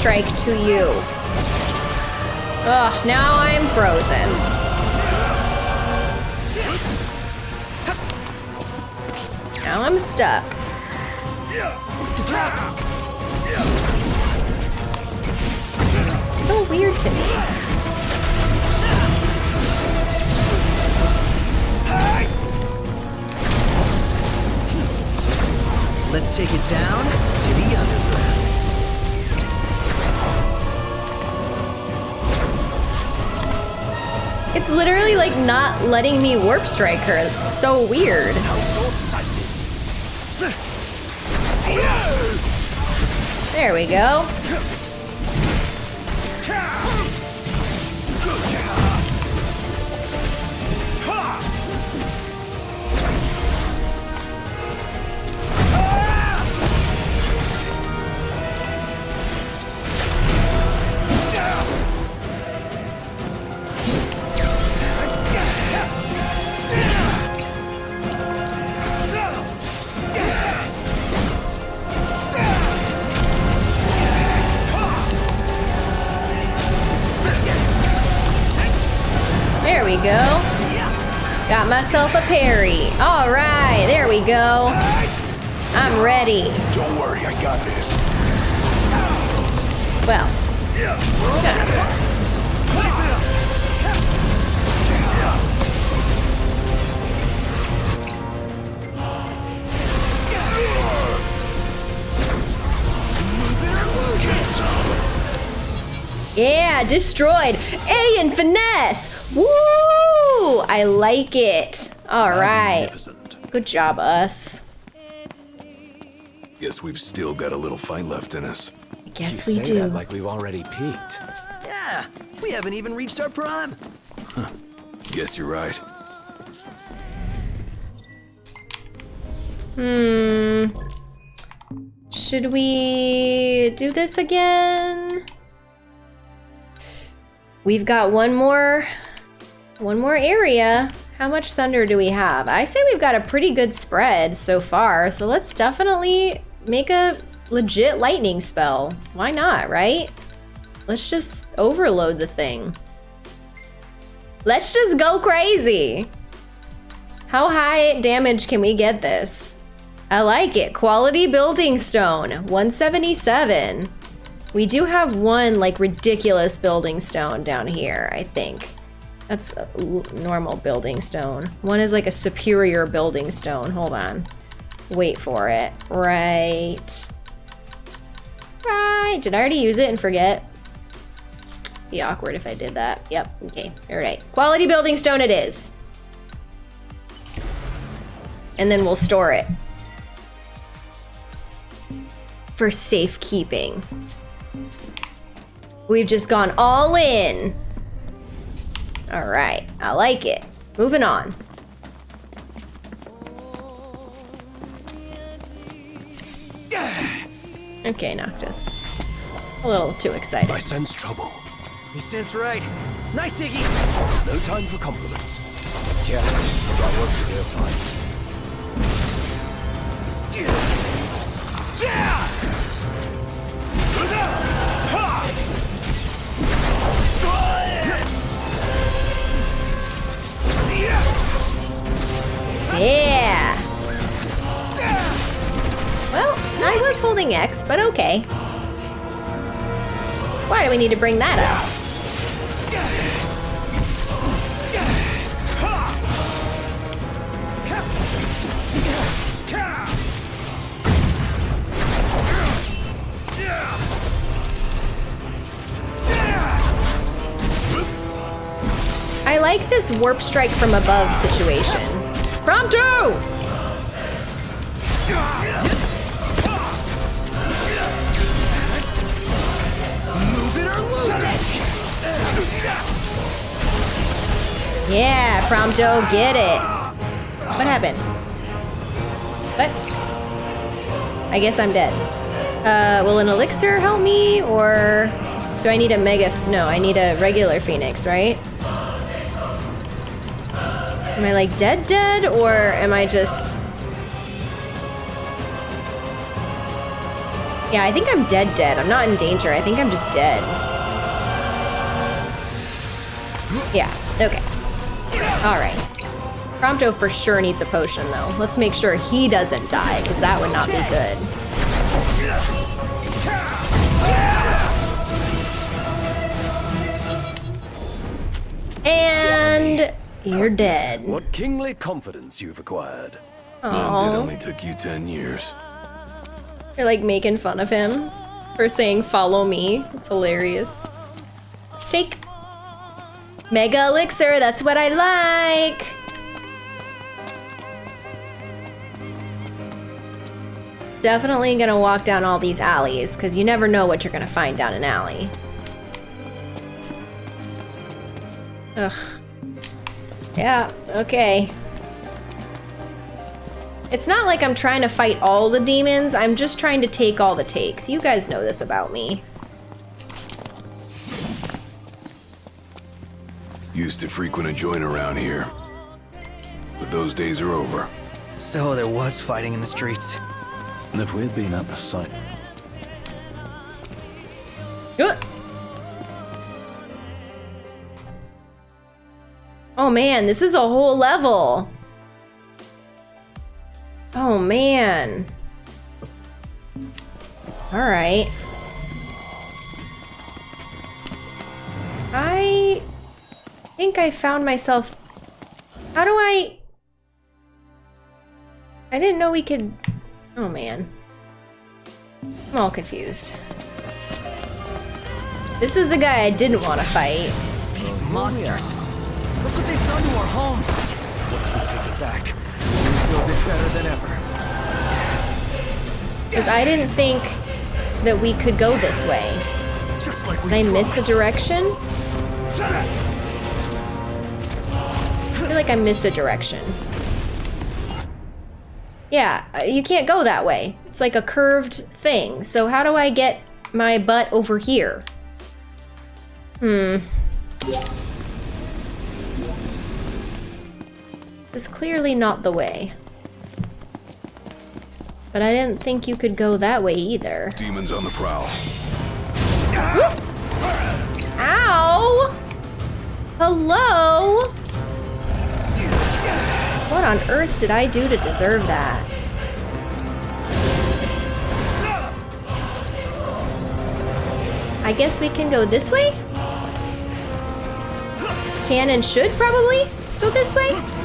A: Strike to you? Ugh, now I'm frozen. Now I'm stuck. So weird to me.
F: Let's take it down
A: It's literally like not letting me warp strike her. It's so weird. There we go. Destroyed. A in finesse. Woo! I like it. All right. Good job, us.
B: Guess we've still got a little fight left in us.
A: I guess
G: you
A: we
G: say
A: do.
G: that like we've already peaked.
F: Yeah, we haven't even reached our prime.
B: Guess you're right.
A: Hmm. Should we do this again? We've got one more one more area. How much thunder do we have? I say we've got a pretty good spread so far, so let's definitely make a legit lightning spell. Why not, right? Let's just overload the thing. Let's just go crazy. How high damage can we get this? I like it. Quality building stone, 177. We do have one like ridiculous building stone down here, I think. That's normal building stone. One is like a superior building stone. Hold on. Wait for it. Right. Right. Did I already use it and forget? Be awkward if I did that. Yep. Okay. All right. Quality building stone it is. And then we'll store it for safekeeping. We've just gone all in. All right, I like it. Moving on. Okay, Noctis. A little too excited.
D: I sense trouble.
F: You sense right. Nice, Iggy!
D: No time for compliments.
F: Yeah, I work to. This time.
A: Yeah! Well, I was holding X, but okay. Why do we need to bring that up? I like this warp strike from above situation. Prompto!
F: Move it or lose it!
A: Yeah, Prompto, get it. What happened? What? I guess I'm dead. Uh, will an elixir help me, or do I need a mega? No, I need a regular phoenix, right? Am I like dead dead, or am I just... Yeah, I think I'm dead dead. I'm not in danger. I think I'm just dead. Yeah, okay. Alright. Prompto for sure needs a potion, though. Let's make sure he doesn't die, because that would not be good. And you're dead.
D: What kingly confidence you've acquired.
B: And it only took you ten years.
A: You're like making fun of him for saying follow me. It's hilarious. Take. Mega elixir, that's what I like. Definitely gonna walk down all these alleys, because you never know what you're gonna find down an alley. Ugh. Yeah, okay. It's not like I'm trying to fight all the demons, I'm just trying to take all the takes. You guys know this about me.
B: Used to frequent a joint around here. But those days are over.
F: So there was fighting in the streets.
D: And if we'd been at the site,
A: Ugh. Oh man, this is a whole level. Oh man. Alright. I think I found myself. How do I. I didn't know we could. Oh man. I'm all confused. This is the guy I didn't want to fight.
F: These monsters. Look what they've done to our home. Once we take it back, we'll build it better than ever.
A: Because I didn't think that we could go this way.
F: Just like we
A: Did I miss a direction? I feel like I missed a direction. Yeah, uh, you can't go that way. It's like a curved thing. So how do I get my butt over here? Hmm. Is clearly not the way. But I didn't think you could go that way either.
B: Demons on the prowl.
A: Ow! Hello? What on earth did I do to deserve that? I guess we can go this way? Can and should probably go this way?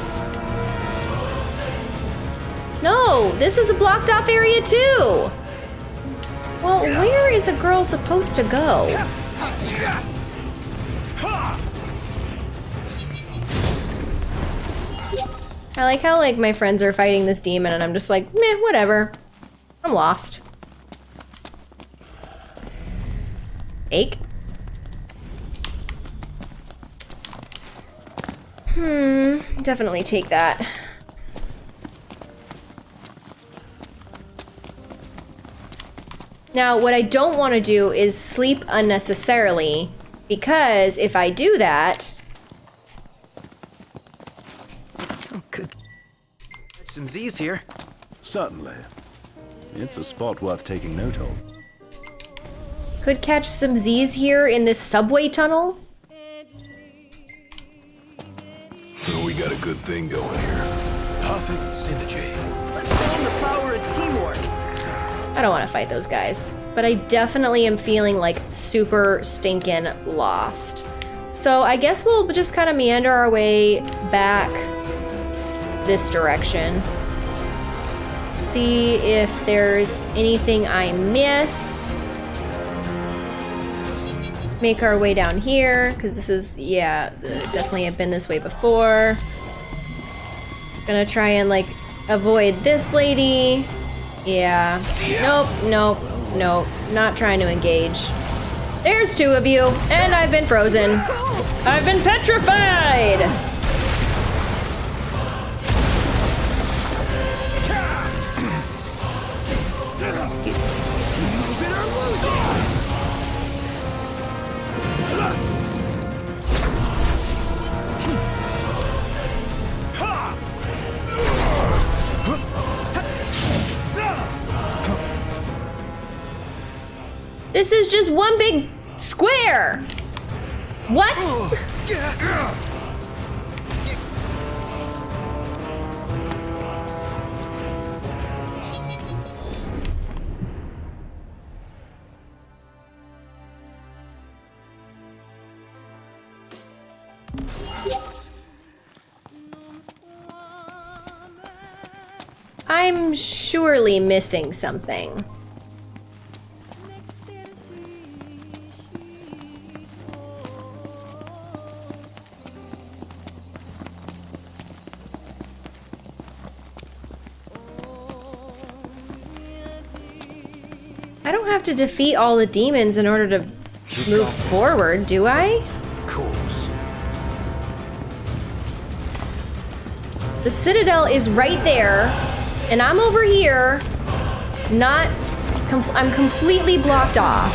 A: No, this is a blocked off area too! Well, where is a girl supposed to go? I like how like my friends are fighting this demon and I'm just like, meh, whatever. I'm lost. Ache. Hmm, definitely take that. Now, what I don't want to do is sleep unnecessarily, because if I do that, oh,
F: Could some Z's here.
D: Certainly. It's a spot worth taking note of.
A: could catch some Z's here in this subway tunnel.
B: So we got a good thing going here.
G: Perfect synergy.
A: I don't want to fight those guys, but I definitely am feeling like super stinking lost. So I guess we'll just kind of meander our way back this direction. See if there's anything I missed. Make our way down here, because this is, yeah, definitely have been this way before. Gonna try and like avoid this lady. Yeah. Nope, nope, nope. Not trying to engage. There's two of you, and I've been frozen. I've been petrified! This is just one big square! What? I'm surely missing something. I don't have to defeat all the demons in order to move forward, do I?
G: Of course.
A: The Citadel is right there, and I'm over here, not. Com I'm completely blocked off.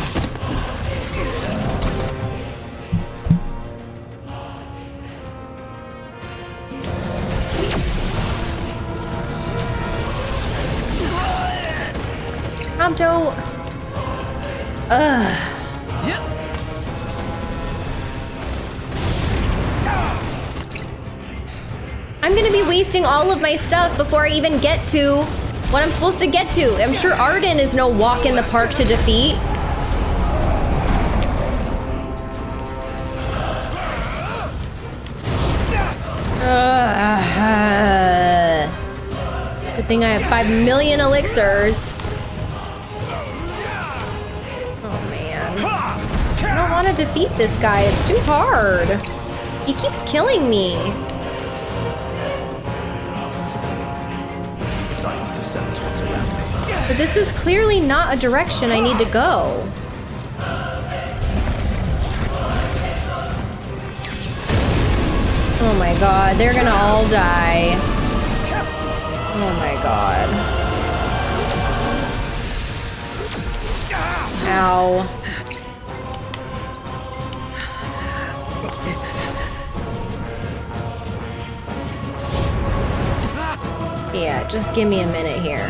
A: Prompto. I'm gonna be wasting all of my stuff before I even get to what I'm supposed to get to. I'm sure Ardyn is no walk in the park to defeat. Ugh. Good thing I have five million elixirs. To defeat this guy. It's too hard. He keeps killing me. But this is clearly not a direction I need to go. Oh my god, they're gonna all die. Oh my god. Ow. Just give me a minute here.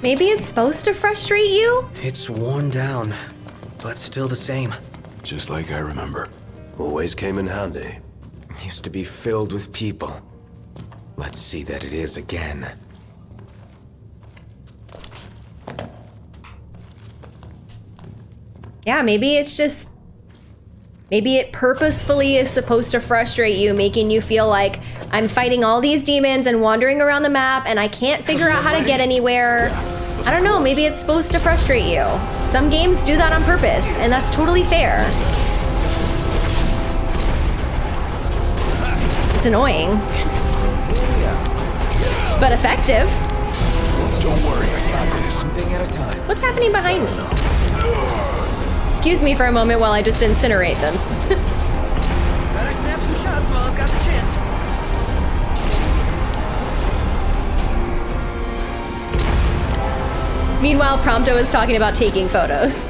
A: Maybe it's supposed to frustrate you?
F: It's worn down, but still the same.
B: Just like I remember.
G: Always came in handy.
F: Used to be filled with people. Let's see that it is again.
A: Yeah, maybe it's just. Maybe it purposefully is supposed to frustrate you, making you feel like I'm fighting all these demons and wandering around the map and I can't figure out how to get anywhere. I don't know, maybe it's supposed to frustrate you. Some games do that on purpose, and that's totally fair. It's annoying. but effective.
G: Don't worry, I got this. One thing at a time.
A: What's happening behind me? Excuse me for a moment while I just incinerate them. Meanwhile, Prompto is talking about taking photos.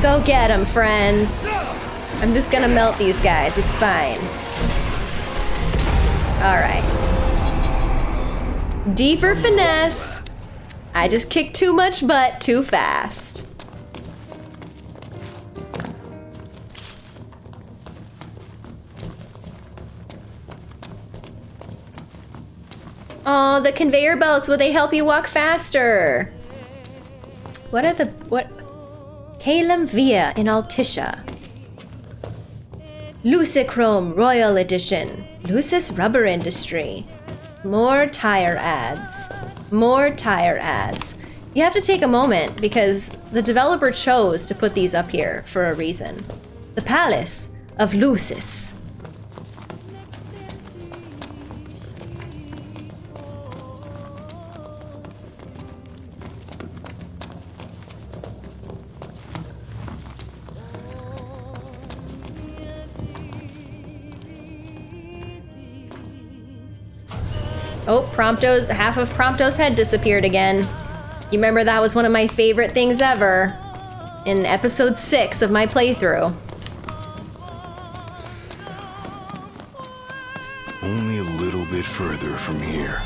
A: Go get them, friends. I'm just gonna melt these guys. It's fine. Alright. D for finesse. I just kicked too much butt too fast. Oh, the conveyor belts, will they help you walk faster? What are the what Caelum Via in Altissia. Lucichrome Royal Edition. Lucis Rubber Industry. More tire ads. More tire ads. You have to take a moment because the developer chose to put these up here for a reason. The Palace of Lucis. Oh, Prompto's half of Prompto's head disappeared again. You remember that was one of my favorite things ever in episode 6 of my playthrough.
B: Only a little bit further from here.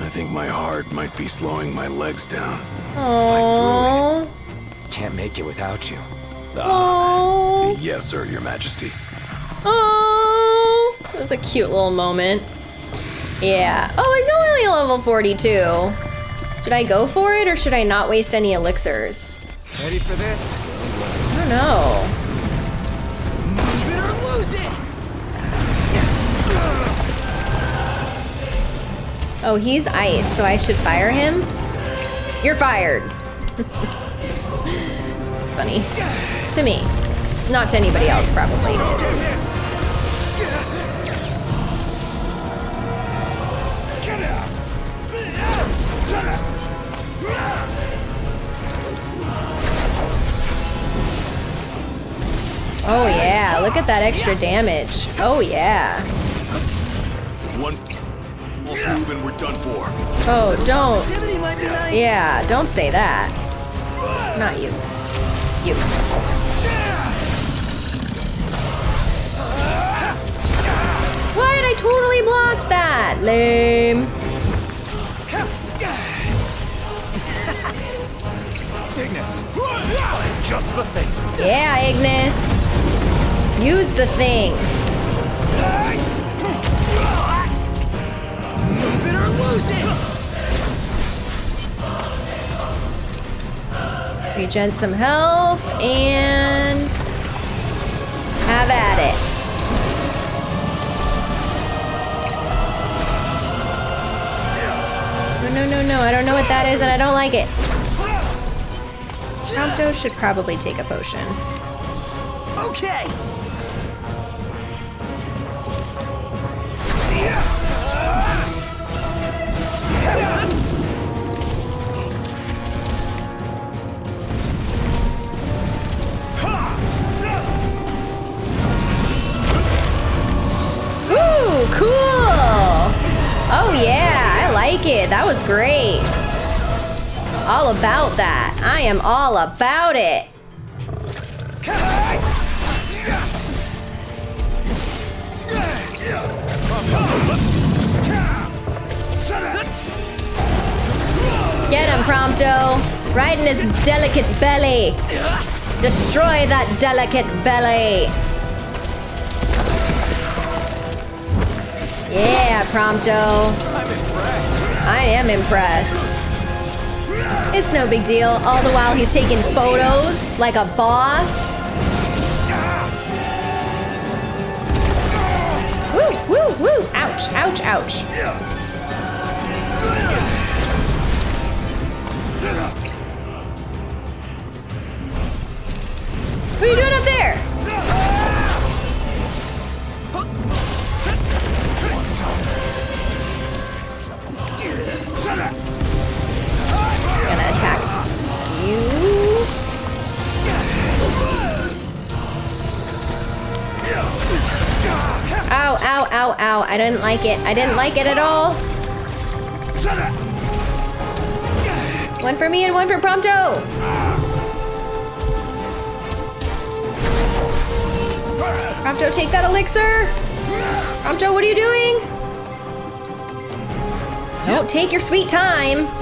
B: I think my heart might be slowing my legs down.
A: Oh.
G: Can't make it without you.
A: Oh.
B: Yes, sir, your majesty.
A: Oh. It was a cute little moment. Yeah. Oh, he's only level 42. Should I go for it or should I not waste any elixirs?
G: Ready for this?
A: I don't know.
F: Move it or lose it!
A: Oh, he's ice, so I should fire him? You're fired. it's funny. To me. Not to anybody else, probably. Oh yeah, look at that extra damage. Oh yeah.
B: One false move and we're done for.
A: Oh, don't.
F: Activity might be nice.
A: Yeah, don't say that. Not you. You. What? I totally blocked that. Lame.
G: Just the thing.
A: Yeah, Ignis. Use the thing.
F: Move it or lose it!
A: Regen some health and have at it. No, no, no, no. I don't know what that is and I don't like it. Prompto should probably take a potion.
F: Okay!
A: Ooh, cool! Oh yeah, I like it. That was great. All about that. I am all about it. Get him, Prompto. Right in his delicate belly. Destroy that delicate belly. Yeah, Prompto. I am impressed. It's no big deal. All the while he's taking photos like a boss. Woo, woo, woo. Ouch, ouch, ouch. What are you doing I didn't like it. I didn't like it at all. One for me and one for Prompto. Prompto, take that elixir. Prompto, what are you doing? Don't take your sweet time.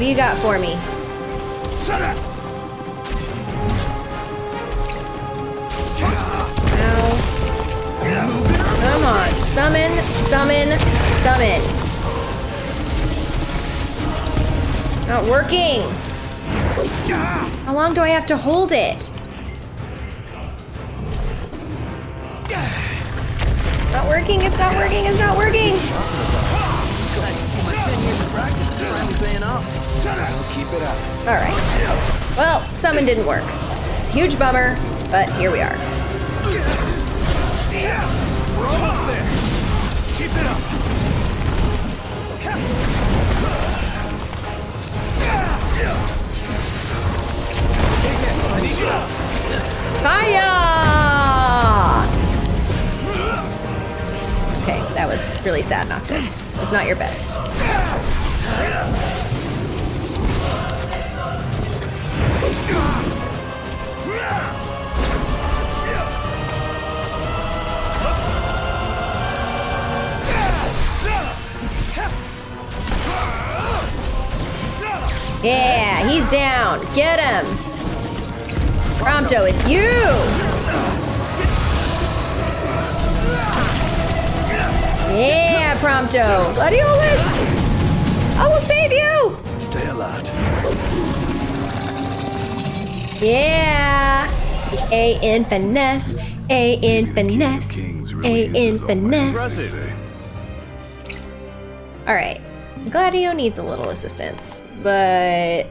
A: What do you got for me? Ow. Come on. Summon, summon, summon. It's not working. How long do I have to hold it? Not working, it's not working, it's not working.
F: Glad to see my 10 years of practice finally paying off.
G: Keep it up.
A: All right. Well, summon didn't work. It's a huge bummer, but here we are.
G: We're almost there. Keep it up.
A: Fire! Okay, that was really sad, Noctis. It was not your best. Yeah, he's down. Get him. Prompto, it's you. Yeah, Prompto. Gladiolus! I will save you! Yeah! A in finesse, A in finesse, A in finesse. Alright. Gladio needs a little assistance, but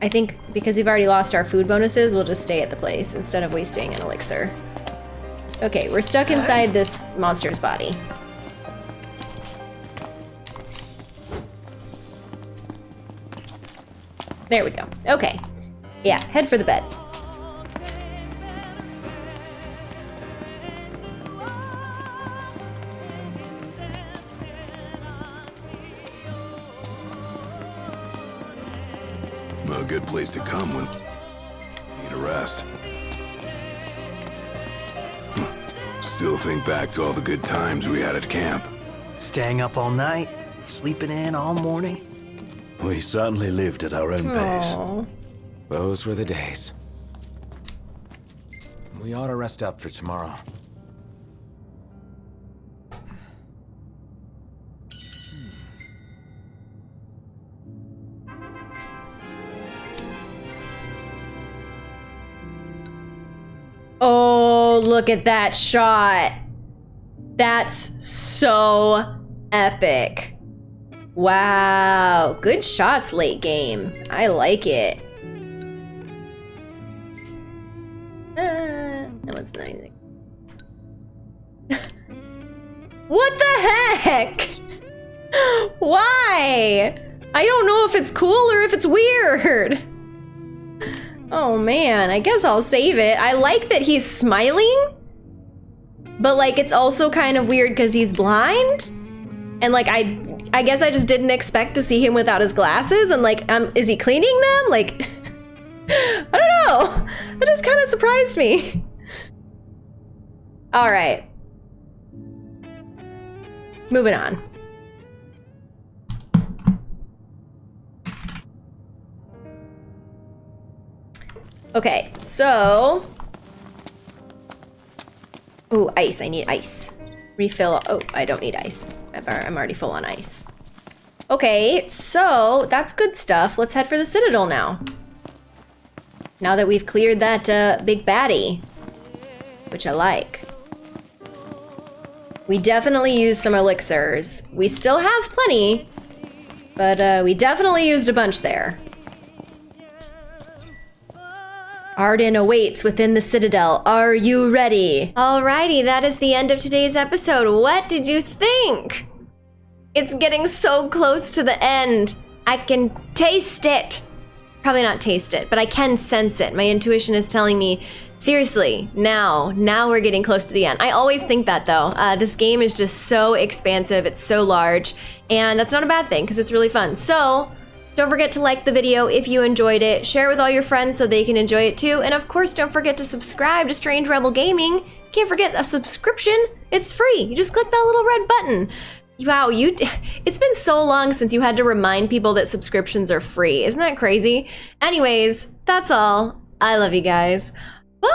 A: I think because we've already lost our food bonuses, we'll just stay at the place instead of wasting an elixir. Okay, we're stuck inside this monster's body. There we go. Okay. Yeah, head for the bed.
B: A good place to come when need a rest. Still think back to all the good times we had at camp.
F: Staying up all night, sleeping in all morning.
D: We certainly lived at our own pace.
A: Aw.
G: Those were the days. We ought to rest up for tomorrow.
A: Oh, look at that shot. That's so epic. Wow. Good shots late game. I like it. What the heck? Why? I don't know if it's cool or if it's weird. Oh man, I guess I'll save it. I like that he's smiling, but like it's also kind of weird because he's blind. And like I I guess I just didn't expect to see him without his glasses and like um is he cleaning them? Like I don't know. That just kind of surprised me. All right. Moving on. Okay, so. Ooh, ice. I need ice. Refill. Oh, I don't need ice. I'm already full on ice. Okay, so that's good stuff. Let's head for the Citadel now. Now that we've cleared that uh, big baddie. which I like. We definitely used some elixirs. We still have plenty, but uh, we definitely used a bunch there. Ardyn awaits within the Citadel. Are you ready? Alrighty, that is the end of today's episode. What did you think? It's getting so close to the end. I can taste it. Probably not taste it, but I can sense it. My intuition is telling me, seriously, now, now we're getting close to the end. I always think that though. Uh, this game is just so expansive, it's so large, and that's not a bad thing because it's really fun. So, don't forget to like the video if you enjoyed it, share it with all your friends so they can enjoy it too, and of course don't forget to subscribe to Strange Rebel Gaming. Can't forget a subscription, it's free. You just click that little red button. Wow, you it's been so long since you had to remind people that subscriptions are free. Isn't that crazy? Anyways, that's all. I love you guys. Bye.